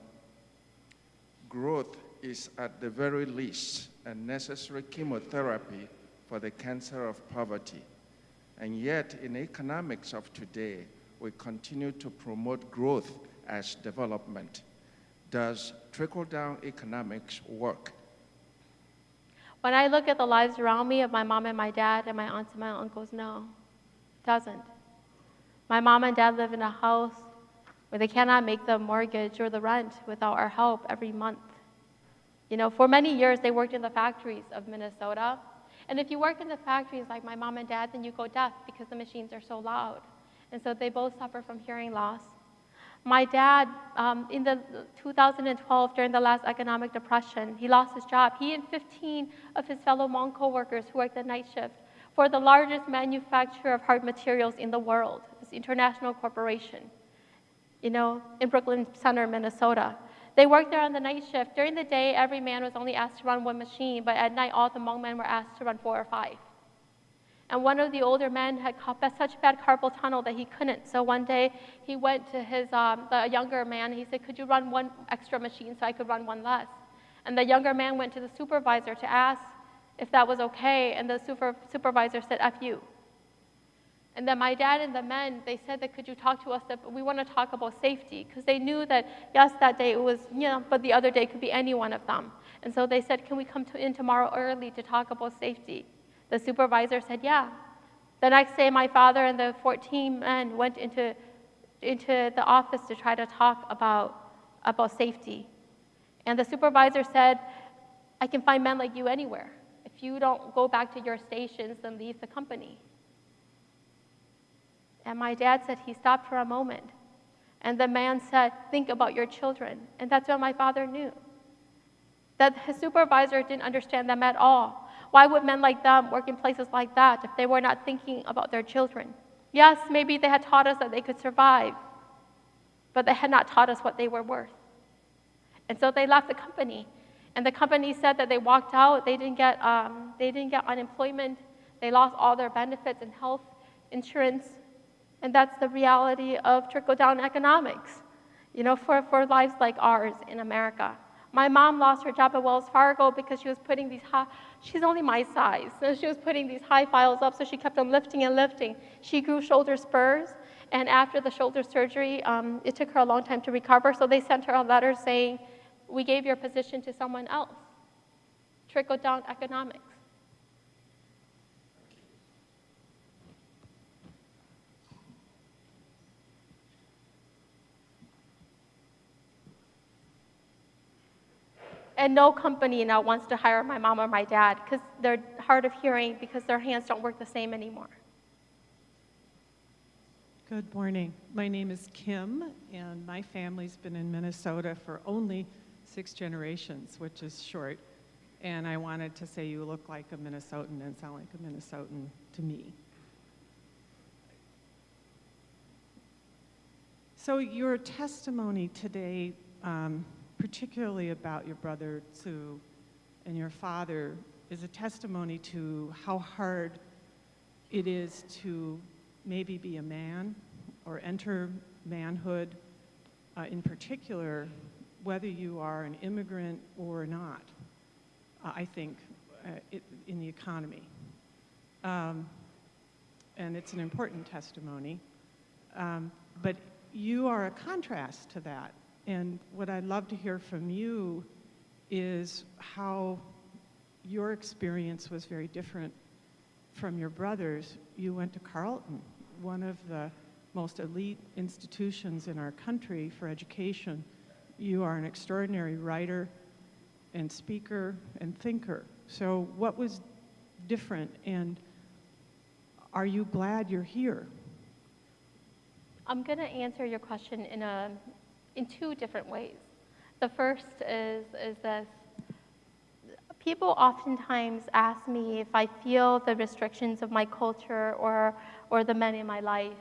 growth is at the very least a necessary chemotherapy for the cancer of poverty. And yet, in economics of today, we continue to promote growth as development. Does trickle down economics work? When I look at the lives around me of my mom and my dad and my aunts and my uncles, no, it doesn't. My mom and dad live in a house where they cannot make the mortgage or the rent without our help every month. You know, for many years they worked in the factories of Minnesota. And if you work in the factories like my mom and dad, then you go deaf because the machines are so loud. And so they both suffer from hearing loss. My dad, um, in the 2012, during the last economic depression, he lost his job. He and 15 of his fellow Hmong coworkers who worked the night shift for the largest manufacturer of hard materials in the world, this international corporation, you know, in Brooklyn Center, Minnesota. They worked there on the night shift. During the day, every man was only asked to run one machine, but at night, all the Hmong men were asked to run four or five. And one of the older men had such bad carpal tunnel that he couldn't. So one day he went to his um, the younger man. He said, "Could you run one extra machine so I could run one less?" And the younger man went to the supervisor to ask if that was okay, and the super, supervisor said, "F you." And then my dad and the men, they said that could you talk to us that we want to talk about safety because they knew that yes, that day it was you know, but the other day could be any one of them. And so they said, can we come to, in tomorrow early to talk about safety? The supervisor said, yeah. The next day, my father and the 14 men went into, into the office to try to talk about, about safety. And the supervisor said, I can find men like you anywhere. If you don't go back to your stations, then leave the company. And my dad said he stopped for a moment. And the man said, Think about your children. And that's when my father knew that his supervisor didn't understand them at all. Why would men like them work in places like that if they were not thinking about their children? Yes, maybe they had taught us that they could survive, but they had not taught us what they were worth. And so they left the company. And the company said that they walked out, they didn't get, um, they didn't get unemployment, they lost all their benefits and health insurance. And that's the reality of trickle down economics, you know, for, for lives like ours in America. My mom lost her job at Wells Fargo because she was putting these high, she's only my size, so she was putting these high files up, so she kept on lifting and lifting. She grew shoulder spurs, and after the shoulder surgery, um, it took her a long time to recover, so they sent her a letter saying, We gave your position to someone else. Trickle down economics. And no company now wants to hire my mom or my dad because they're hard of hearing because their hands don't work the same anymore. Good morning. My name is Kim, and my family's been in Minnesota for only six generations, which is short. And I wanted to say you look like a Minnesotan and sound like a Minnesotan to me. So your testimony today, um, particularly about your brother Sue and your father, is a testimony to how hard it is to maybe be a man or enter manhood, uh, in particular, whether you are an immigrant or not, uh, I think, uh, it, in the economy. Um, and it's an important testimony. Um, but you are a contrast to that. And what I'd love to hear from you is how your experience was very different from your brothers. You went to Carleton, one of the most elite institutions in our country for education. You are an extraordinary writer and speaker and thinker. So what was different and are you glad you're here? I'm going to answer your question in, a, in two different ways. The first is, is this. People oftentimes ask me if I feel the restrictions of my culture or, or the men in my life.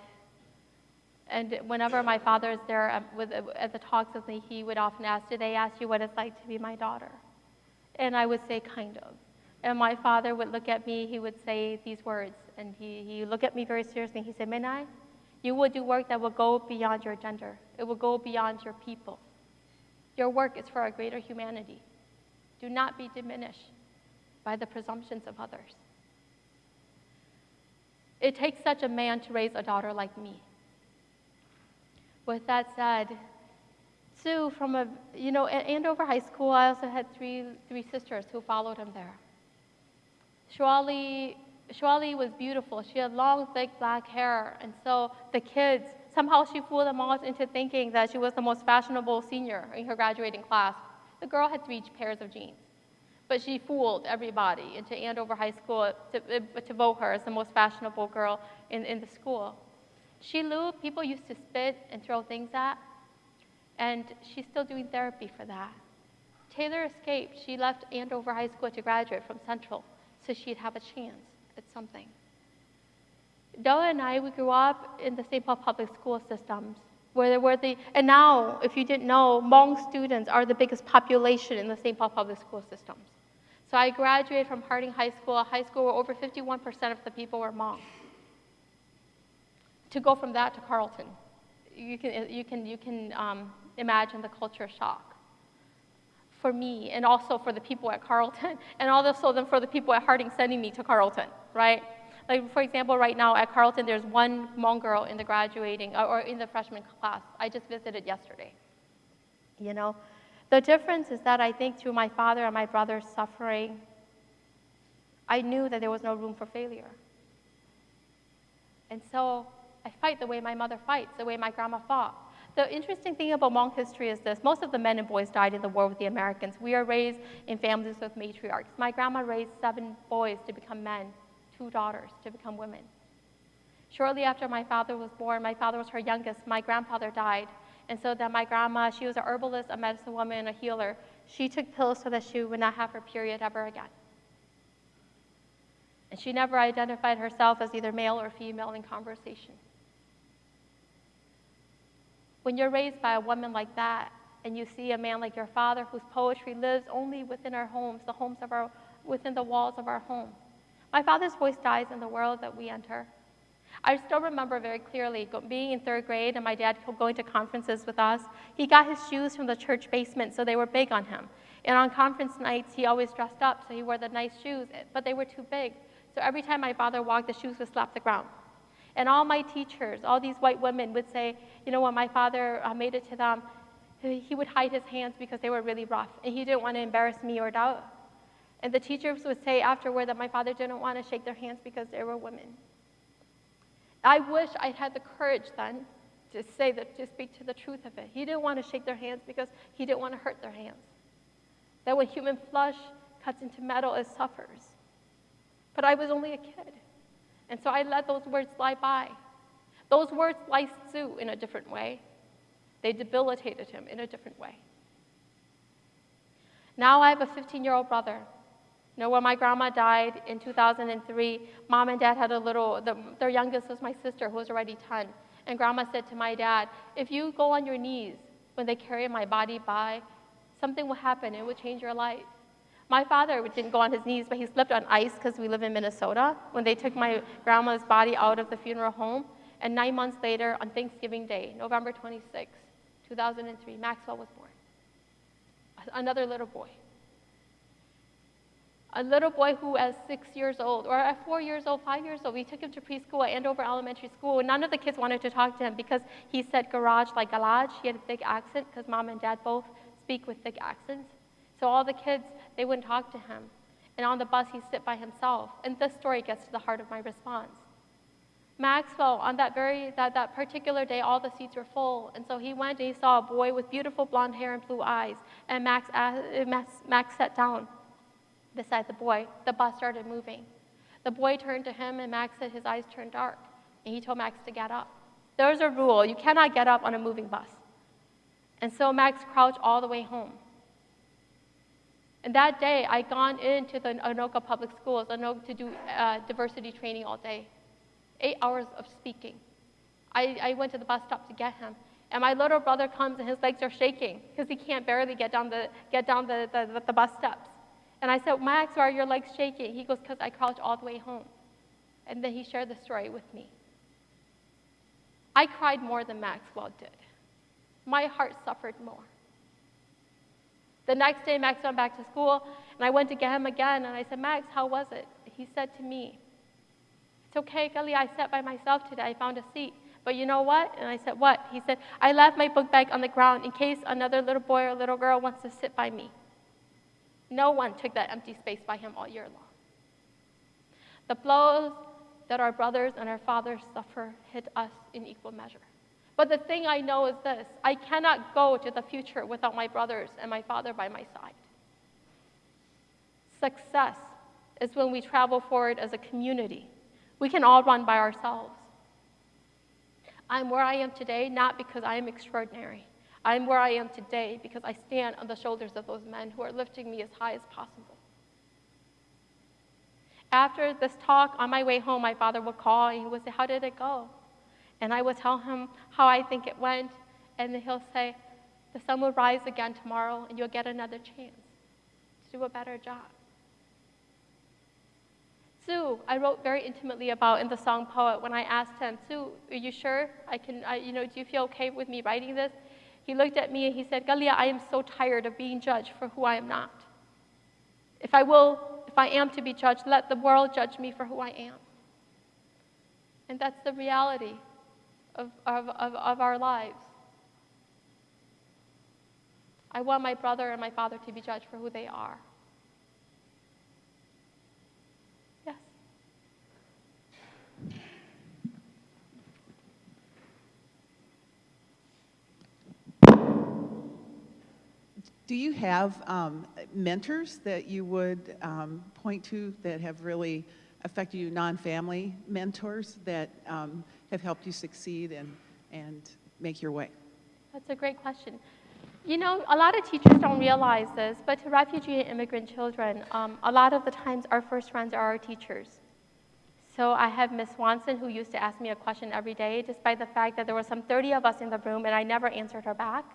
And whenever my father is there at, with, at the talks with me, he would often ask, Do they ask you what it's like to be my daughter? And I would say, Kind of. And my father would look at me, he would say these words, and he, he looked at me very seriously. He said, Menai, you will do work that will go beyond your gender, it will go beyond your people. Your work is for a greater humanity. Do not be diminished by the presumptions of others. It takes such a man to raise a daughter like me. With that said, Sue, from a, you know, at Andover High School, I also had three, three sisters who followed him there. Shwali, Shwali was beautiful. She had long, thick black hair. And so the kids, somehow she fooled them all into thinking that she was the most fashionable senior in her graduating class. The girl had three pairs of jeans. But she fooled everybody into Andover High School to, to vote her as the most fashionable girl in, in the school. She Lu, people used to spit and throw things at, and she's still doing therapy for that. Taylor escaped. She left Andover High School to graduate from Central so she'd have a chance at something. Dao and I, we grew up in the St. Paul public school systems, where there were the, and now, if you didn't know, Hmong students are the biggest population in the St. Paul public school systems. So I graduated from Harding High School, a high school where over 51% of the people were Hmong. To go from that to Carleton, you can, you can, you can um, imagine the culture shock for me and also for the people at Carleton and also then for the people at Harding sending me to Carleton, right? Like for example, right now at Carleton, there's one Hmong girl in the graduating or in the freshman class. I just visited yesterday. You know, the difference is that I think through my father and my brother's suffering, I knew that there was no room for failure. And so I fight the way my mother fights, the way my grandma fought. The interesting thing about Hmong history is this most of the men and boys died in the war with the Americans. We are raised in families with matriarchs. My grandma raised seven boys to become men, two daughters to become women. Shortly after my father was born, my father was her youngest, my grandfather died. And so then my grandma, she was a herbalist, a medicine woman, a healer. She took pills so that she would not have her period ever again. And she never identified herself as either male or female in conversation. When you're raised by a woman like that, and you see a man like your father whose poetry lives only within our homes, the homes of our, within the walls of our home. My father's voice dies in the world that we enter. I still remember very clearly being in third grade and my dad going to conferences with us. He got his shoes from the church basement, so they were big on him. And on conference nights, he always dressed up, so he wore the nice shoes, but they were too big. So every time my father walked, the shoes would slap the ground. And all my teachers, all these white women would say, you know, when my father uh, made it to them, he would hide his hands because they were really rough, and he didn't want to embarrass me or doubt. And the teachers would say afterward that my father didn't want to shake their hands because they were women. I wish I'd had the courage then to say that, to speak to the truth of it. He didn't want to shake their hands because he didn't want to hurt their hands. That when human flesh cuts into metal, it suffers. But I was only a kid. And so I let those words slide by. Those words sliced Sue in a different way. They debilitated him in a different way. Now I have a 15 year old brother You know, when my grandma died in 2003, mom and dad had a little, the, their youngest was my sister, who was already 10. And grandma said to my dad, if you go on your knees when they carry my body by, something will happen. It will change your life. My father didn't go on his knees, but he slipped on ice because we live in Minnesota when they took my grandma's body out of the funeral home. And nine months later, on Thanksgiving Day, November 26, 2003, Maxwell was born. Another little boy. A little boy who, at six years old, or at four years old, five years old, we took him to preschool at Andover Elementary School. And none of the kids wanted to talk to him because he said garage like garage. He had a thick accent because mom and dad both speak with thick accents. So all the kids, they wouldn't talk to him. And on the bus, he'd sit by himself. And this story gets to the heart of my response. Maxwell, on that very that, that particular day, all the seats were full, and so he went and he saw a boy with beautiful blonde hair and blue eyes. And Max, asked, Max, Max sat down beside the boy. The bus started moving. The boy turned to him, and Max said his eyes turned dark. And he told Max to get up. There's a rule: you cannot get up on a moving bus. And so Max crouched all the way home. And that day, I'd gone into the Anoka Public Schools Anoka, to do uh, diversity training all day eight hours of speaking. I, I went to the bus stop to get him. And my little brother comes and his legs are shaking because he can't barely get down, the, get down the, the, the bus steps. And I said, Max, why are your legs shaking? He goes, because I crouched all the way home. And then he shared the story with me. I cried more than Maxwell did. My heart suffered more. The next day, Max went back to school, and I went to get him again, and I said, Max, how was it? He said to me, it's okay, Kelly, I sat by myself today. I found a seat. But you know what? And I said, What? He said, I left my book bag on the ground in case another little boy or little girl wants to sit by me. No one took that empty space by him all year long. The blows that our brothers and our fathers suffer hit us in equal measure. But the thing I know is this I cannot go to the future without my brothers and my father by my side. Success is when we travel forward as a community we can all run by ourselves. I'm where I am today not because I am extraordinary. I'm where I am today because I stand on the shoulders of those men who are lifting me as high as possible. After this talk, on my way home, my father would call and he would say, How did it go? And I would tell him how I think it went. And then he'll say, The sun will rise again tomorrow and you'll get another chance to do a better job. Sue, I wrote very intimately about in the song Poet when I asked him, Sue, are you sure I can, I, you know, do you feel okay with me writing this? He looked at me and he said, Kalia, I am so tired of being judged for who I am not. If I will, if I am to be judged, let the world judge me for who I am. And that's the reality of, of, of, of our lives. I want my brother and my father to be judged for who they are. Do you have um, mentors that you would um, point to that have really affected you, non-family mentors that um, have helped you succeed and, and make your way? That's a great question. You know, a lot of teachers don't realize this, but to refugee and immigrant children, um, a lot of the times our first friends are our teachers. So I have Miss Swanson who used to ask me a question every day, despite the fact that there were some 30 of us in the room and I never answered her back.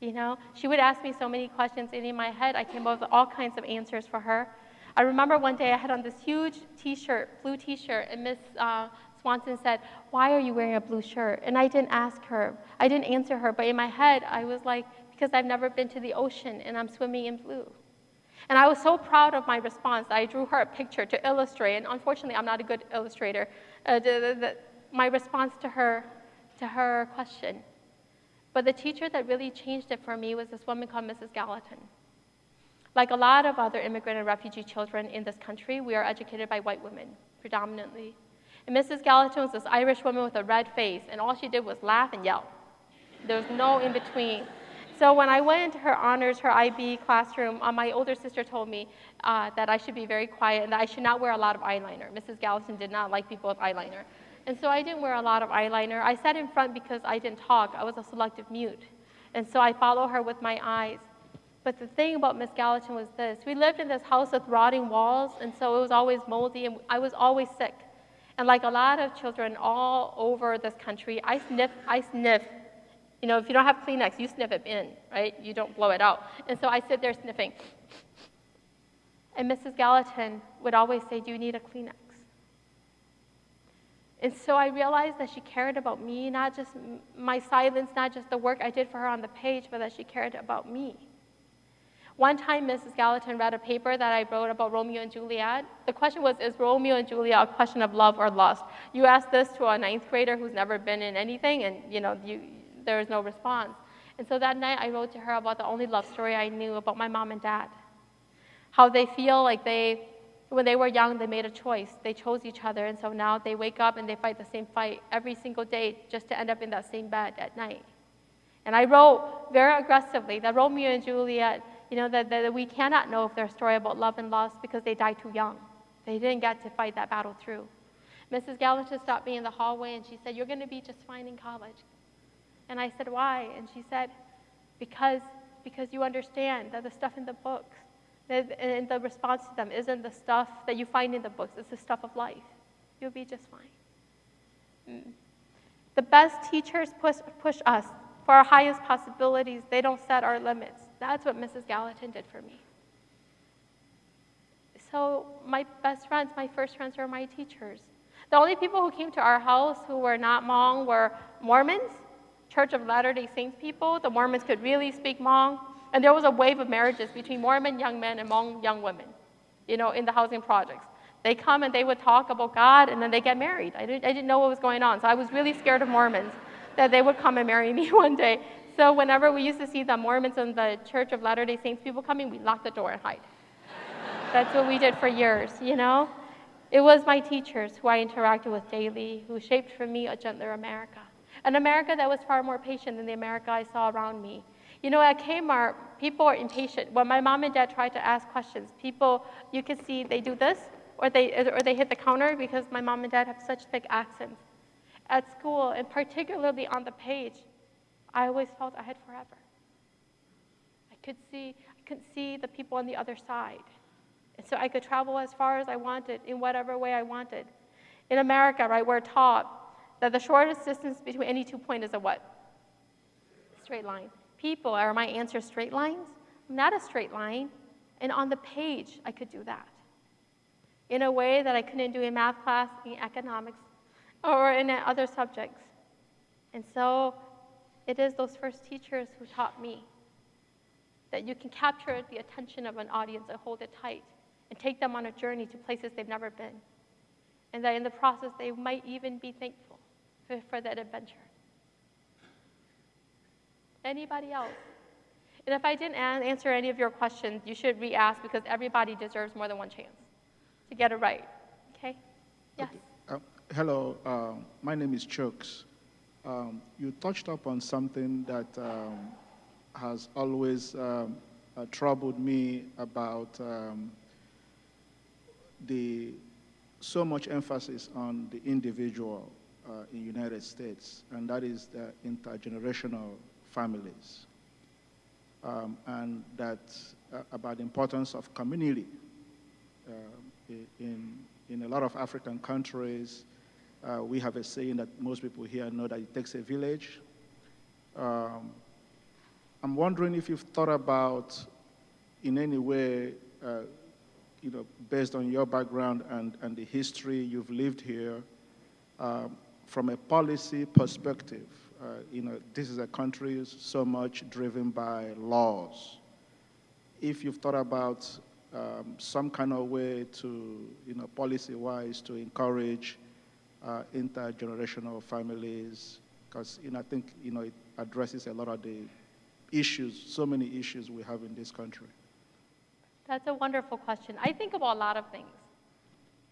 You know, she would ask me so many questions, and in my head, I came up with all kinds of answers for her. I remember one day I had on this huge T-shirt, blue T-shirt, and Miss uh, Swanson said, "Why are you wearing a blue shirt?" And I didn't ask her, I didn't answer her, but in my head, I was like, "Because I've never been to the ocean, and I'm swimming in blue." And I was so proud of my response. I drew her a picture to illustrate, and unfortunately, I'm not a good illustrator. Uh, the, the, my response to her, to her question. But the teacher that really changed it for me was this woman called Mrs. Gallatin. Like a lot of other immigrant and refugee children in this country, we are educated by white women, predominantly. And Mrs. Gallatin was this Irish woman with a red face, and all she did was laugh and yell. There was no in between. So when I went into her honors, her IB classroom, uh, my older sister told me uh, that I should be very quiet and that I should not wear a lot of eyeliner. Mrs. Gallatin did not like people with eyeliner. And so I didn't wear a lot of eyeliner. I sat in front because I didn't talk. I was a selective mute. And so I follow her with my eyes. But the thing about Miss Gallatin was this we lived in this house with rotting walls, and so it was always moldy, and I was always sick. And like a lot of children all over this country, I sniff, I sniff. You know, if you don't have Kleenex, you sniff it in, right? You don't blow it out. And so I sit there sniffing. And Mrs. Gallatin would always say, Do you need a Kleenex? And so I realized that she cared about me, not just my silence, not just the work I did for her on the page, but that she cared about me. One time, Mrs. Gallatin read a paper that I wrote about Romeo and Juliet. The question was, is Romeo and Juliet a question of love or lust? You ask this to a ninth grader who's never been in anything, and you know, you, there is no response. And so that night, I wrote to her about the only love story I knew about my mom and dad. How they feel like they, when they were young, they made a choice. They chose each other, and so now they wake up and they fight the same fight every single day just to end up in that same bed at night. And I wrote very aggressively that Romeo and Juliet, you know, that, that we cannot know if their story about love and loss because they died too young. They didn't get to fight that battle through. Mrs. Gallatin stopped me in the hallway and she said, You're going to be just fine in college. And I said, Why? And she said, Because, because you understand that the stuff in the books, and the response to them isn't the stuff that you find in the books, it's the stuff of life. You'll be just fine. Mm. The best teachers push, push us for our highest possibilities. They don't set our limits. That's what Mrs. Gallatin did for me. So my best friends, my first friends were my teachers. The only people who came to our house who were not Hmong were Mormons, Church of Latter-day Saints people. The Mormons could really speak Hmong. And there was a wave of marriages between Mormon young men and Hmong young women, you know, in the housing projects. They come and they would talk about God and then they get married. I didn't, I didn't know what was going on. So I was really scared of Mormons that they would come and marry me one day. So whenever we used to see the Mormons and the Church of Latter-day Saints people coming, we locked the door and hide. That's what we did for years, you know? It was my teachers who I interacted with daily who shaped for me a gentler America. An America that was far more patient than the America I saw around me. You know, at Kmart, people are impatient. When my mom and dad tried to ask questions, people, you could see they do this, or they, or they hit the counter because my mom and dad have such thick accents. At school, and particularly on the page, I always felt I had forever. I could see, I could see the people on the other side. And so I could travel as far as I wanted in whatever way I wanted. In America, right, we're taught that the shortest distance between any two points is a what? Straight line. People, are my answers straight lines? Not a straight line. And on the page, I could do that in a way that I couldn't do in math class, in economics, or in other subjects. And so it is those first teachers who taught me that you can capture the attention of an audience and hold it tight and take them on a journey to places they've never been. And that in the process, they might even be thankful for, for that adventure. Anybody else? And if I didn't an- answer any of your questions, you should re ask because everybody deserves more than one chance to get it right. Okay? Yes. Uh, hello, uh, my name is Chooks. Um, you touched upon something that um, has always um, uh, troubled me about um, the so much emphasis on the individual uh, in United States, and that is the intergenerational families, um, and that uh, about the importance of community. Uh, in, in a lot of African countries, uh, we have a saying that most people here know that it takes a village. Um, I'm wondering if you've thought about, in any way, uh, you know, based on your background and, and the history you've lived here, um, from a policy perspective, uh, you know, this is a country so much driven by laws. If you've thought about um, some kind of way to, you know, policy-wise to encourage uh, intergenerational families, because, you know, I think, you know, it addresses a lot of the issues, so many issues we have in this country. That's a wonderful question. I think about a lot of things.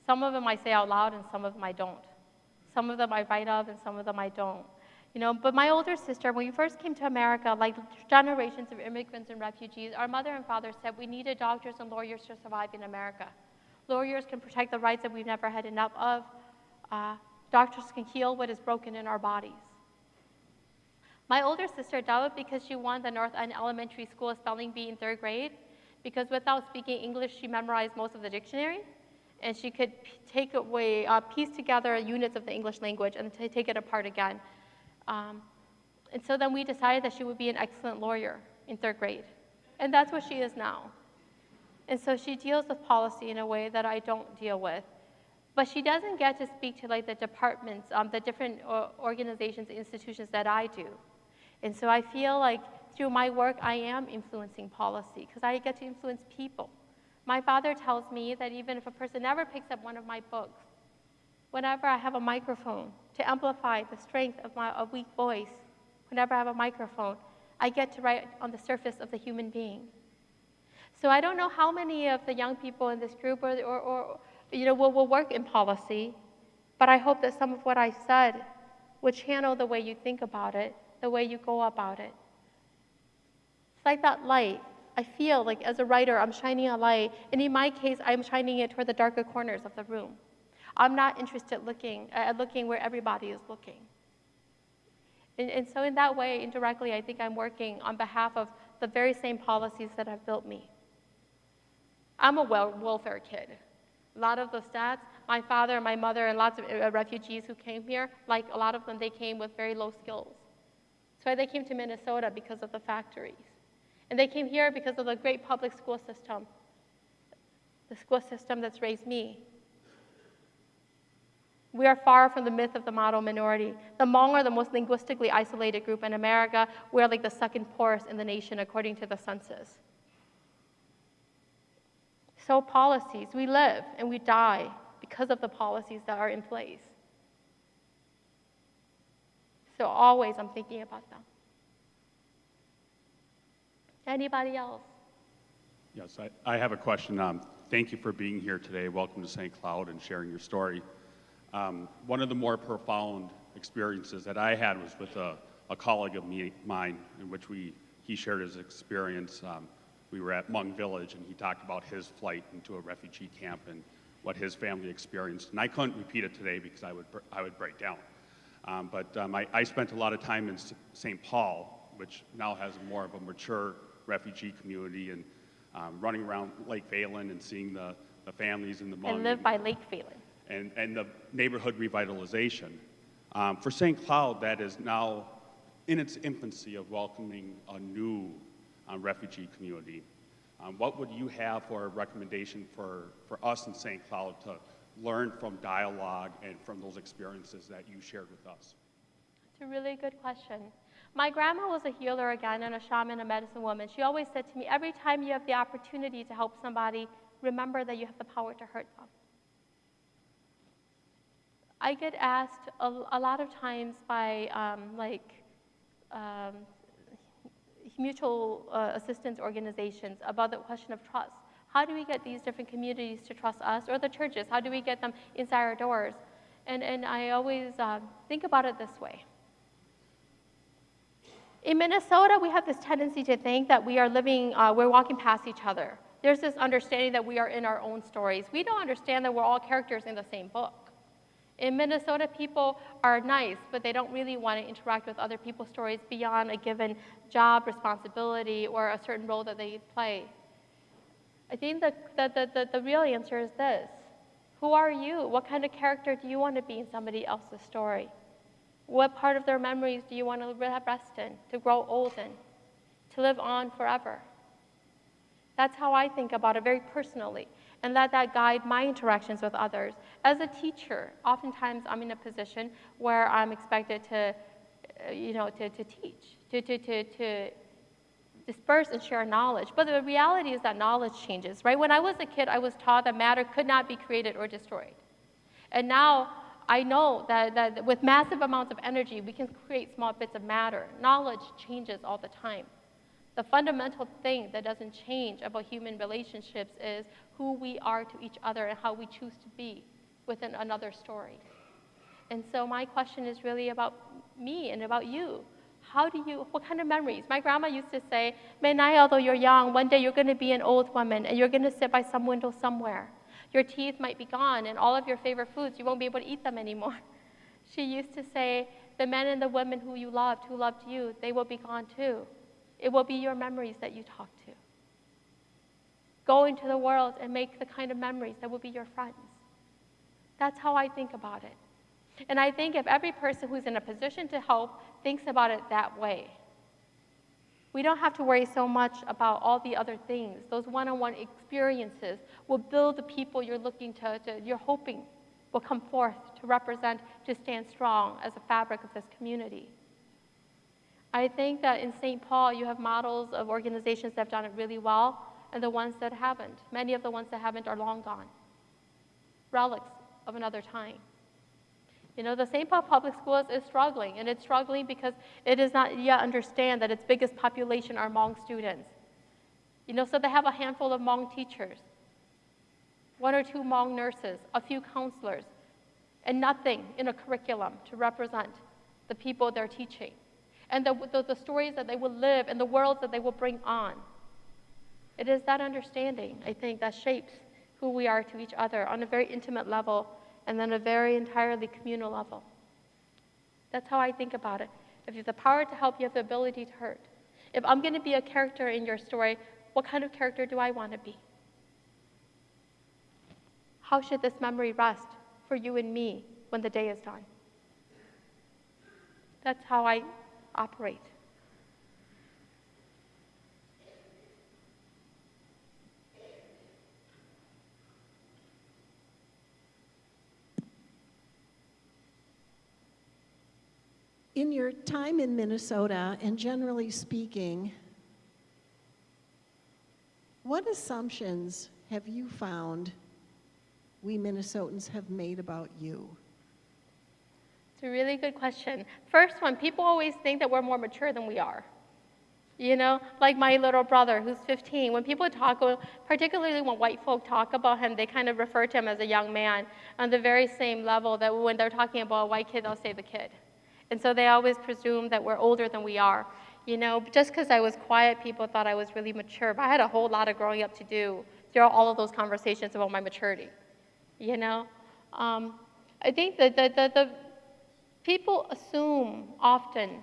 Some of them I say out loud, and some of them I don't. Some of them I write of, and some of them I don't. You know, but my older sister, when we first came to America, like generations of immigrants and refugees, our mother and father said we needed doctors and lawyers to survive in America. Lawyers can protect the rights that we've never had enough of. Uh, doctors can heal what is broken in our bodies. My older sister doubted because she won the North End Elementary School spelling bee in third grade, because without speaking English, she memorized most of the dictionary, and she could take away, uh, piece together units of the English language and take it apart again. Um, and so then we decided that she would be an excellent lawyer in third grade, and that's what she is now. And so she deals with policy in a way that I don't deal with. But she doesn't get to speak to like the departments, um, the different uh, organizations, institutions that I do. And so I feel like through my work, I am influencing policy because I get to influence people. My father tells me that even if a person never picks up one of my books, whenever I have a microphone to amplify the strength of my a weak voice, whenever I have a microphone, I get to write on the surface of the human being. So I don't know how many of the young people in this group or, or, or you know, will, will work in policy, but I hope that some of what I said would channel the way you think about it, the way you go about it. It's like that light. I feel like as a writer, I'm shining a light, and in my case, I'm shining it toward the darker corners of the room. I'm not interested looking at looking where everybody is looking. And, and so in that way, indirectly, I think I'm working on behalf of the very same policies that have built me. I'm a wel- welfare kid. A lot of the stats, my father and my mother and lots of uh, refugees who came here, like a lot of them, they came with very low skills. Why they came to Minnesota because of the factories. And they came here because of the great public school system, the school system that's raised me. We are far from the myth of the model minority. The Hmong are the most linguistically isolated group in America. We're like the second poorest in the nation according to the census. So, policies, we live and we die because of the policies that are in place. So, always I'm thinking about them. Anybody else? Yes, I, I have a question. Um, thank you for being here today. Welcome to St. Cloud and sharing your story. Um, one of the more profound experiences that I had was with a, a colleague of me, mine, in which we, he shared his experience. Um, we were at Hmong Village, and he talked about his flight into a refugee camp and what his family experienced. And I couldn't repeat it today because I would, I would break down. Um, but um, I, I spent a lot of time in St. Paul, which now has more of a mature refugee community, and um, running around Lake Phalen and seeing the, the families and the Hmong I live by Lake Phalen. And, and the neighborhood revitalization. Um, for St. Cloud, that is now in its infancy of welcoming a new um, refugee community. Um, what would you have for a recommendation for, for us in St. Cloud to learn from dialogue and from those experiences that you shared with us? It's a really good question. My grandma was a healer again and a shaman, a medicine woman. She always said to me, every time you have the opportunity to help somebody, remember that you have the power to hurt them. I get asked a, a lot of times by um, like um, mutual uh, assistance organizations about the question of trust. How do we get these different communities to trust us or the churches? How do we get them inside our doors? And, and I always uh, think about it this way. In Minnesota, we have this tendency to think that we are living, uh, we're walking past each other. There's this understanding that we are in our own stories. We don't understand that we're all characters in the same book. In Minnesota, people are nice, but they don't really want to interact with other people's stories beyond a given job responsibility or a certain role that they play. I think the, the, the, the, real answer is this Who are you? What kind of character do you want to be in somebody else's story? What part of their memories do you want to rest in, to grow old in, to live on forever? That's how I think about it very personally, and let that guide my interactions with others. As a teacher, oftentimes I'm in a position where I'm expected to, uh, you know, to, to teach, to, to, to, to disperse and share knowledge. But the reality is that knowledge changes, right? When I was a kid, I was taught that matter could not be created or destroyed. And now I know that, that with massive amounts of energy, we can create small bits of matter. Knowledge changes all the time. The fundamental thing that doesn't change about human relationships is who we are to each other and how we choose to be within another story. And so my question is really about me and about you. How do you, what kind of memories? My grandma used to say, Menai, although you're young, one day you're going to be an old woman and you're going to sit by some window somewhere. Your teeth might be gone and all of your favorite foods, you won't be able to eat them anymore. She used to say the men and the women who you loved, who loved you, they will be gone too. It will be your memories that you talk to. Go into the world and make the kind of memories that will be your friends. That's how I think about it. And I think if every person who's in a position to help thinks about it that way, we don't have to worry so much about all the other things. Those one-on-one experiences will build the people you're looking to, to, you're hoping will come forth to represent, to stand strong as a fabric of this community. I think that in St. Paul, you have models of organizations that have done it really well and the ones that haven't. Many of the ones that haven't are long gone, relics of another time. You know, the St. Paul Public Schools is struggling, and it's struggling because it does not yet understand that its biggest population are Hmong students. You know, so they have a handful of Hmong teachers, one or two Hmong nurses, a few counselors, and nothing in a curriculum to represent the people they're teaching, and the, the, the stories that they will live and the worlds that they will bring on. It is that understanding, I think, that shapes who we are to each other on a very intimate level and then a very entirely communal level. That's how I think about it. If you have the power to help, you have the ability to hurt. If I'm going to be a character in your story, what kind of character do I want to be? How should this memory rest for you and me when the day is done? That's how I operate. In your time in Minnesota, and generally speaking, what assumptions have you found we Minnesotans have made about you? A really good question. First one, people always think that we're more mature than we are. You know, like my little brother who's 15. When people talk, particularly when white folk talk about him, they kind of refer to him as a young man on the very same level that when they're talking about a white kid, they'll say the kid. And so they always presume that we're older than we are. You know, just because I was quiet, people thought I was really mature. But I had a whole lot of growing up to do through all of those conversations about my maturity. You know, um, I think that the, the, the people assume often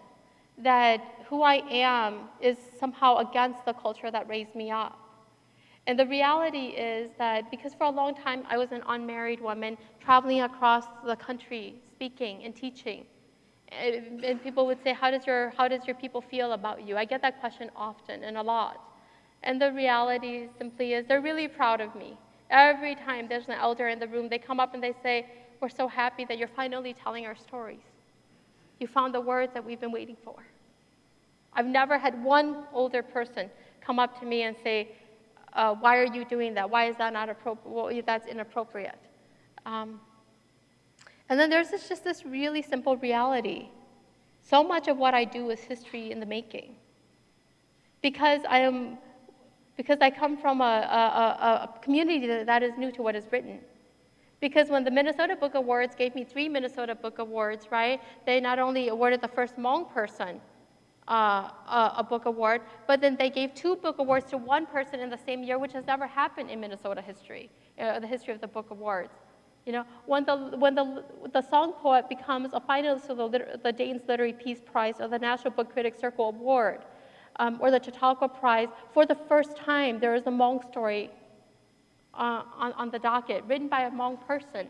that who I am is somehow against the culture that raised me up. And the reality is that because for a long time I was an unmarried woman traveling across the country, speaking and teaching, eh, and people would say, how does, your, how does your people feel about you? I get that question often and a lot. And the reality simply is they're really proud of me. Every time there's an elder in the room, they come up and they say, we're so happy that you're finally telling our stories. You found the words that we've been waiting for. I've never had one older person come up to me and say, uh, why are you doing that? Why is that not appropriate? Well, that's inappropriate. Um, and then there's this, just this really simple reality. So much of what I do is history in the making. Because I am, because I come from a, a, a community that is new to what is written. Because when the Minnesota Book Awards gave me three Minnesota Book Awards, right, they not only awarded the first Hmong person uh, a, a, book award, but then they gave two book awards to one person in the same year, which has never happened in Minnesota history, uh, the history of the book awards. You know, when the, when the, the song poet becomes a finalist for the, the Dayton Literary Peace Prize or the National Book Critics Circle Award um, or the Chautauqua Prize, for the first time there is a Hmong story uh, on, on the docket written by a Hmong person.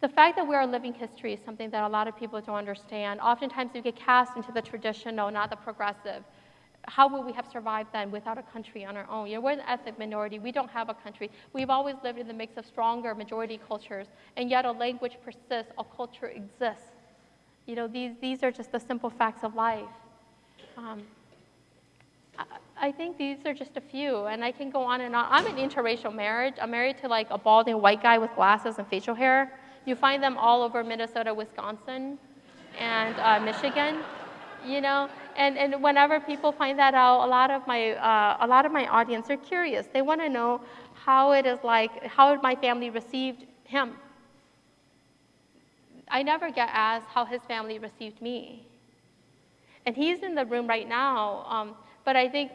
The fact that we are living history is something that a lot of people don't understand. Oftentimes we get cast into the traditional, not the progressive how would we have survived then without a country on our own? You know, we're an ethnic minority. We don't have a country. We've always lived in the mix of stronger majority cultures, and yet a language persists, a culture exists. You know, these, these are just the simple facts of life. Um, I, think these are just a few, and I can go on and on. I'm an interracial marriage. I'm married to like a balding white guy with glasses and facial hair. You find them all over Minnesota, Wisconsin, and uh, Michigan you know and, and whenever people find that out a lot of my uh, a lot of my audience are curious they want to know how it is like how my family received him i never get asked how his family received me and he's in the room right now um, but i think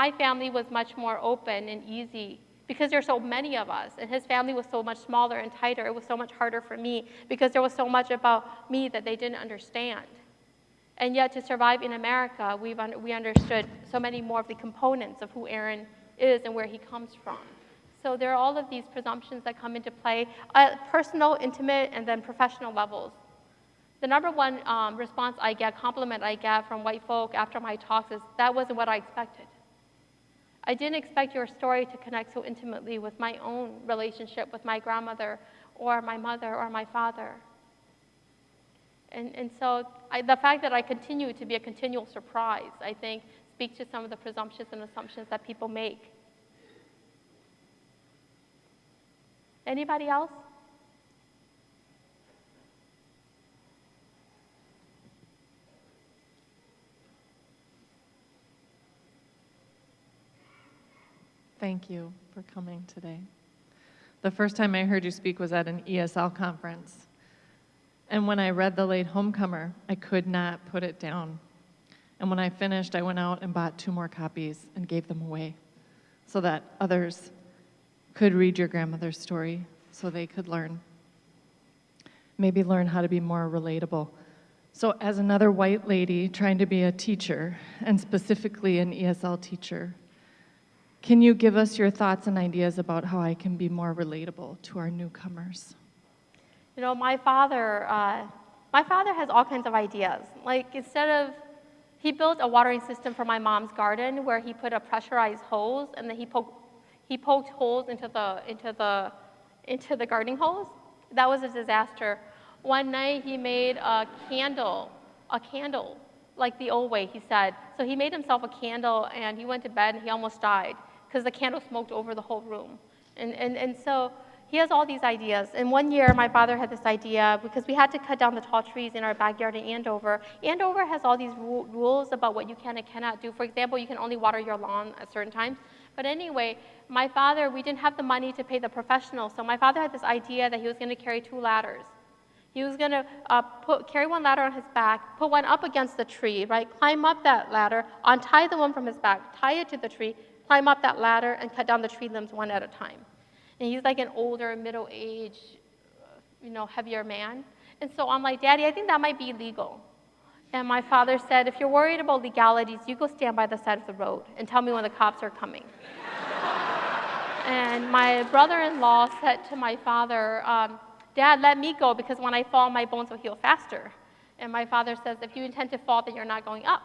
my family was much more open and easy because there's so many of us, and his family was so much smaller and tighter. It was so much harder for me because there was so much about me that they didn't understand. And yet, to survive in America, we've un- we understood so many more of the components of who Aaron is and where he comes from. So there are all of these presumptions that come into play at personal, intimate, and then professional levels. The number one um, response I get, compliment I get from white folk after my talks is, that wasn't what I expected. I didn't expect your story to connect so intimately with my own relationship with my grandmother or my mother or my father. And, and so I, the fact that I continue to be a continual surprise, I think, speaks to some of the presumptions and assumptions that people make. Anybody else? Thank you for coming today. The first time I heard you speak was at an ESL conference. And when I read The Latehomecomer, I could not put it down. And when I finished, I went out and bought two more copies and gave them away so that others could read your grandmother's story so they could learn. Maybe learn how to be more relatable. So, as another white lady trying to be a teacher, and specifically an ESL teacher, can you give us your thoughts and ideas about how I can be more relatable to our newcomers? You know, my father, uh, my father has all kinds of ideas. Like instead of, he built a watering system for my mom's garden where he put a pressurized hose and then he poked, he poked holes into the into the into the gardening hose. That was a disaster. One night he made a candle, a candle, like the old way, he said. So he made himself a candle and he went to bed and he almost died because the candle smoked over the whole room. And, and, and so he has all these ideas. And one year, my father had this idea because we had to cut down the tall trees in our backyard in Andover. Andover has all these ru- rules about what you can and cannot do. For example, you can only water your lawn at certain times. But anyway, my father, we didn't have the money to pay the professional, So my father had this idea that he was going to carry two ladders. He was going to uh, put, carry one ladder on his back, put one up against the tree, right? Climb up that ladder, untie the one from his back, tie it to the tree, climb up that ladder, and cut down the tree limbs one at a time. And he's like an older, middle-aged, uh, you know, heavier man. And so I'm like, Daddy, I think that might be illegal. And my father said, if you're worried about legalities, you go stand by the side of the road and tell me when the cops are coming. and my brother-in-law said to my father, um, Dad, let me go because when I fall, my bones will heal faster. And my father says, if you intend to fall, then you're not going up.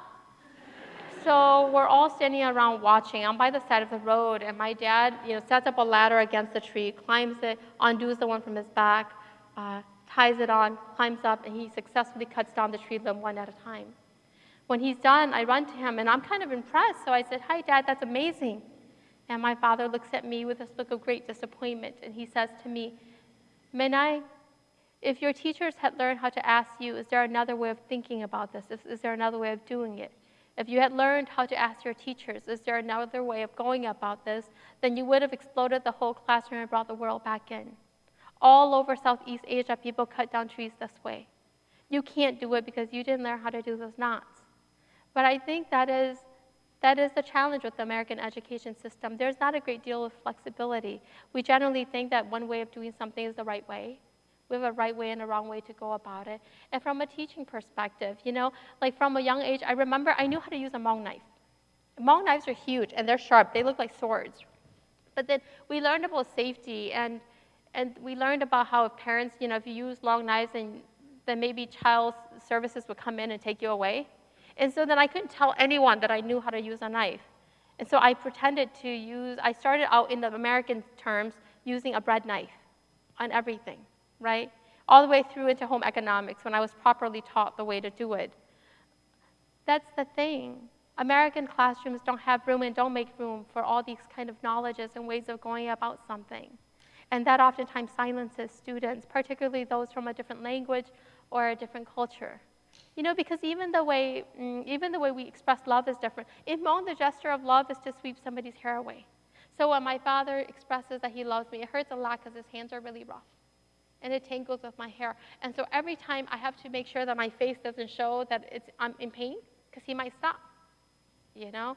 So we're all standing around watching. I'm by the side of the road, and my dad, you know, sets up a ladder against the tree, climbs it, undoes the one from his back, uh, ties it on, climbs up, and he successfully cuts down the tree limb one at a time. When he's done, I run to him, and I'm kind of impressed. So I said, "Hi, Dad, that's amazing." And my father looks at me with this look of great disappointment, and he says to me, Menai, if your teachers had learned how to ask you, is there another way of thinking about this? Is, is there another way of doing it? If you had learned how to ask your teachers, is there another way of going about this, then you would have exploded the whole classroom and brought the world back in. All over Southeast Asia, people cut down trees this way. You can't do it because you didn't learn how to do those knots. But I think that is, that is the challenge with the American education system. There's not a great deal of flexibility. We generally think that one way of doing something is the right way. We have a right way and a wrong way to go about it. And from a teaching perspective, you know, like from a young age, I remember I knew how to use a Hmong knife. Hmong knives are huge and they're sharp. They look like swords. But then we learned about safety and and we learned about how if parents, you know, if you use long knives, then then maybe child services would come in and take you away. And so then I couldn't tell anyone that I knew how to use a knife. And so I pretended to use, I started out in the American terms using a bread knife on everything, right? All the way through into home economics when I was properly taught the way to do it. That's the thing. American classrooms don't have room and don't make room for all these kind of knowledges and ways of going about something. And that oftentimes silences students, particularly those from a different language or a different culture. You know, because even the way, mm, even the way we express love is different. In Hmong, the gesture of love is to sweep somebody's hair away. So when my father expresses that he loves me, it hurts a lot because his hands are really rough. And it tangles with my hair. And so every time I have to make sure that my face doesn't show that it's, I'm in pain because he might stop. You know?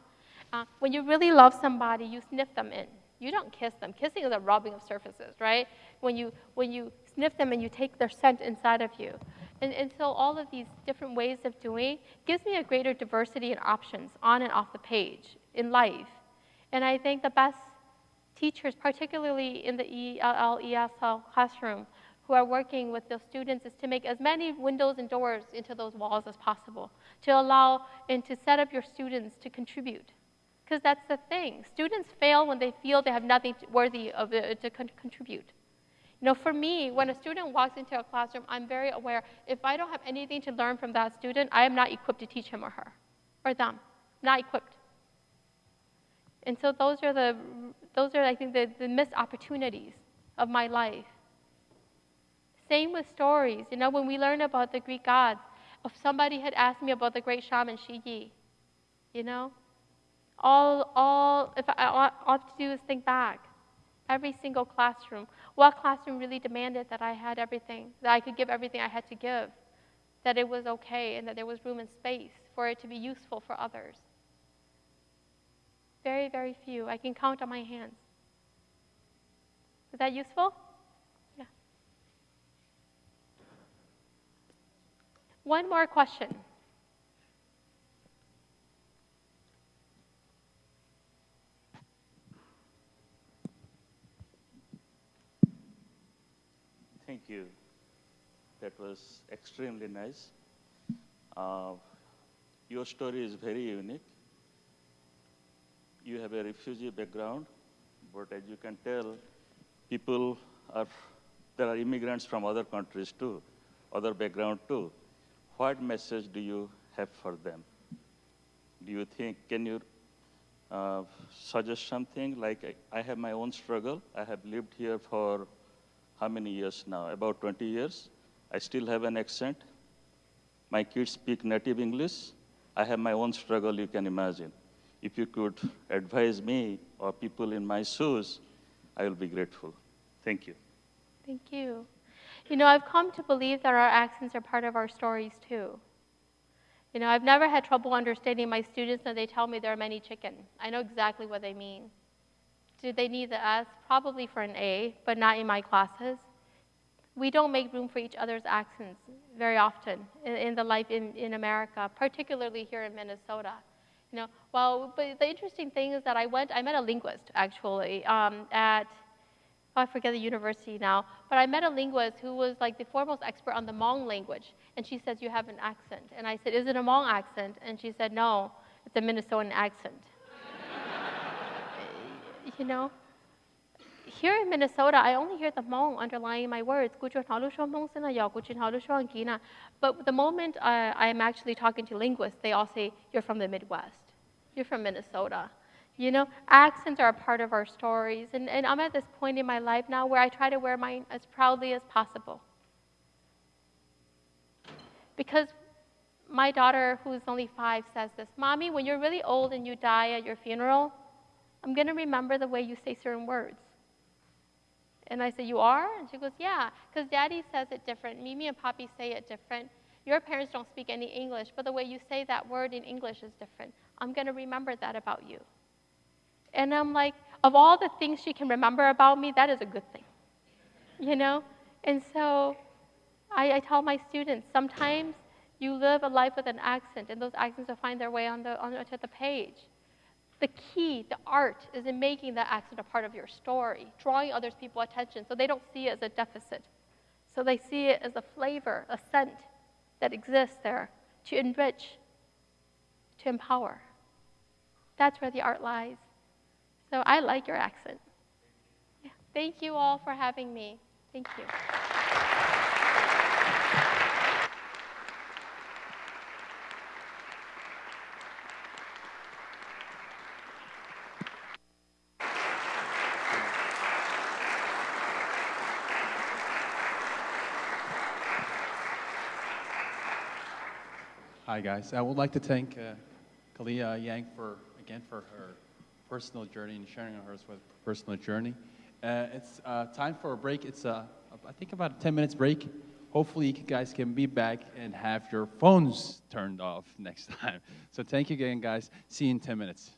Uh, when you really love somebody, you sniff them in. You don't kiss them. Kissing is a rubbing of surfaces, right? When you, when you sniff them and you take their scent inside of you. And, and so all of these different ways of doing gives me a greater diversity and options on and off the page in life. And I think the best teachers, particularly in the ELL, ESL classroom, who are working with the students is to make as many windows and doors into those walls as possible, to allow and to set up your students to contribute. Because that's the thing. Students fail when they feel they have nothing worthy of it to con- contribute. You know, for me, when a student walks into a classroom, I'm very aware if I don't have anything to learn from that student, I am not equipped to teach him or her or them. Not equipped. And so those are the those are I think the, the missed opportunities of my life. Same with stories. You know, when we learn about the Greek gods, if somebody had asked me about the great shaman Shi Yi, you know, all, all, if I, all I have to do is think back. Every single classroom. What classroom really demanded that I had everything, that I could give everything I had to give, that it was okay, and that there was room and space for it to be useful for others? Very, very few. I can count on my hands. Is that useful? One more question. Thank you. That was extremely nice. Uh, your story is very unique. You have a refugee background, but as you can tell, people are, there are immigrants from other countries too, other background too. What message do you have for them? Do you think, can you uh, suggest something like I, I have my own struggle. I have lived here for how many years now? About 20 years. I still have an accent. My kids speak native English. I have my own struggle, you can imagine. If you could advise me or people in my shoes, I will be grateful. Thank you. Thank you. You know, I've come to believe that our accents are part of our stories too. You know, I've never had trouble understanding my students when they tell me there are many chicken. I know exactly what they mean. Do they need the S? Probably for an A, but not in my classes. We don't make room for each other's accents very often in, in the life in, in America, particularly here in Minnesota. You know, well, but the interesting thing is that I went, I met a linguist actually um, at Oh, I forget the university now, but I met a linguist who was like the foremost expert on the Hmong language. And she says, You have an accent. And I said, Is it a Hmong accent? And she said, No, it's a Minnesotan accent. you know, here in Minnesota, I only hear the Hmong underlying my words. But the moment I, I'm actually talking to linguists, they all say, You're from the Midwest. You're from Minnesota. You know, accents are a part of our stories. And, and I'm at this point in my life now where I try to wear mine as proudly as possible. Because my daughter, who's only five, says this Mommy, when you're really old and you die at your funeral, I'm going to remember the way you say certain words. And I said, You are? And she goes, Yeah, because daddy says it different. Mimi and Poppy say it different. Your parents don't speak any English, but the way you say that word in English is different. I'm going to remember that about you. And I'm like, of all the things she can remember about me, that is a good thing. You know? And so I, I tell my students sometimes you live a life with an accent, and those accents will find their way on the, onto the page. The key, the art, is in making that accent a part of your story, drawing others people's attention so they don't see it as a deficit. So they see it as a flavor, a scent that exists there to enrich, to empower. That's where the art lies. So I like your accent. Thank you all for having me. Thank you. Hi, guys. I would like to thank uh, Kalia Yang for, again, for her personal journey and sharing hers with personal journey. Uh, it's uh, time for a break. It's, uh, I think, about a 10 minutes break. Hopefully, you guys can be back and have your phones turned off next time. So thank you again, guys. See you in 10 minutes.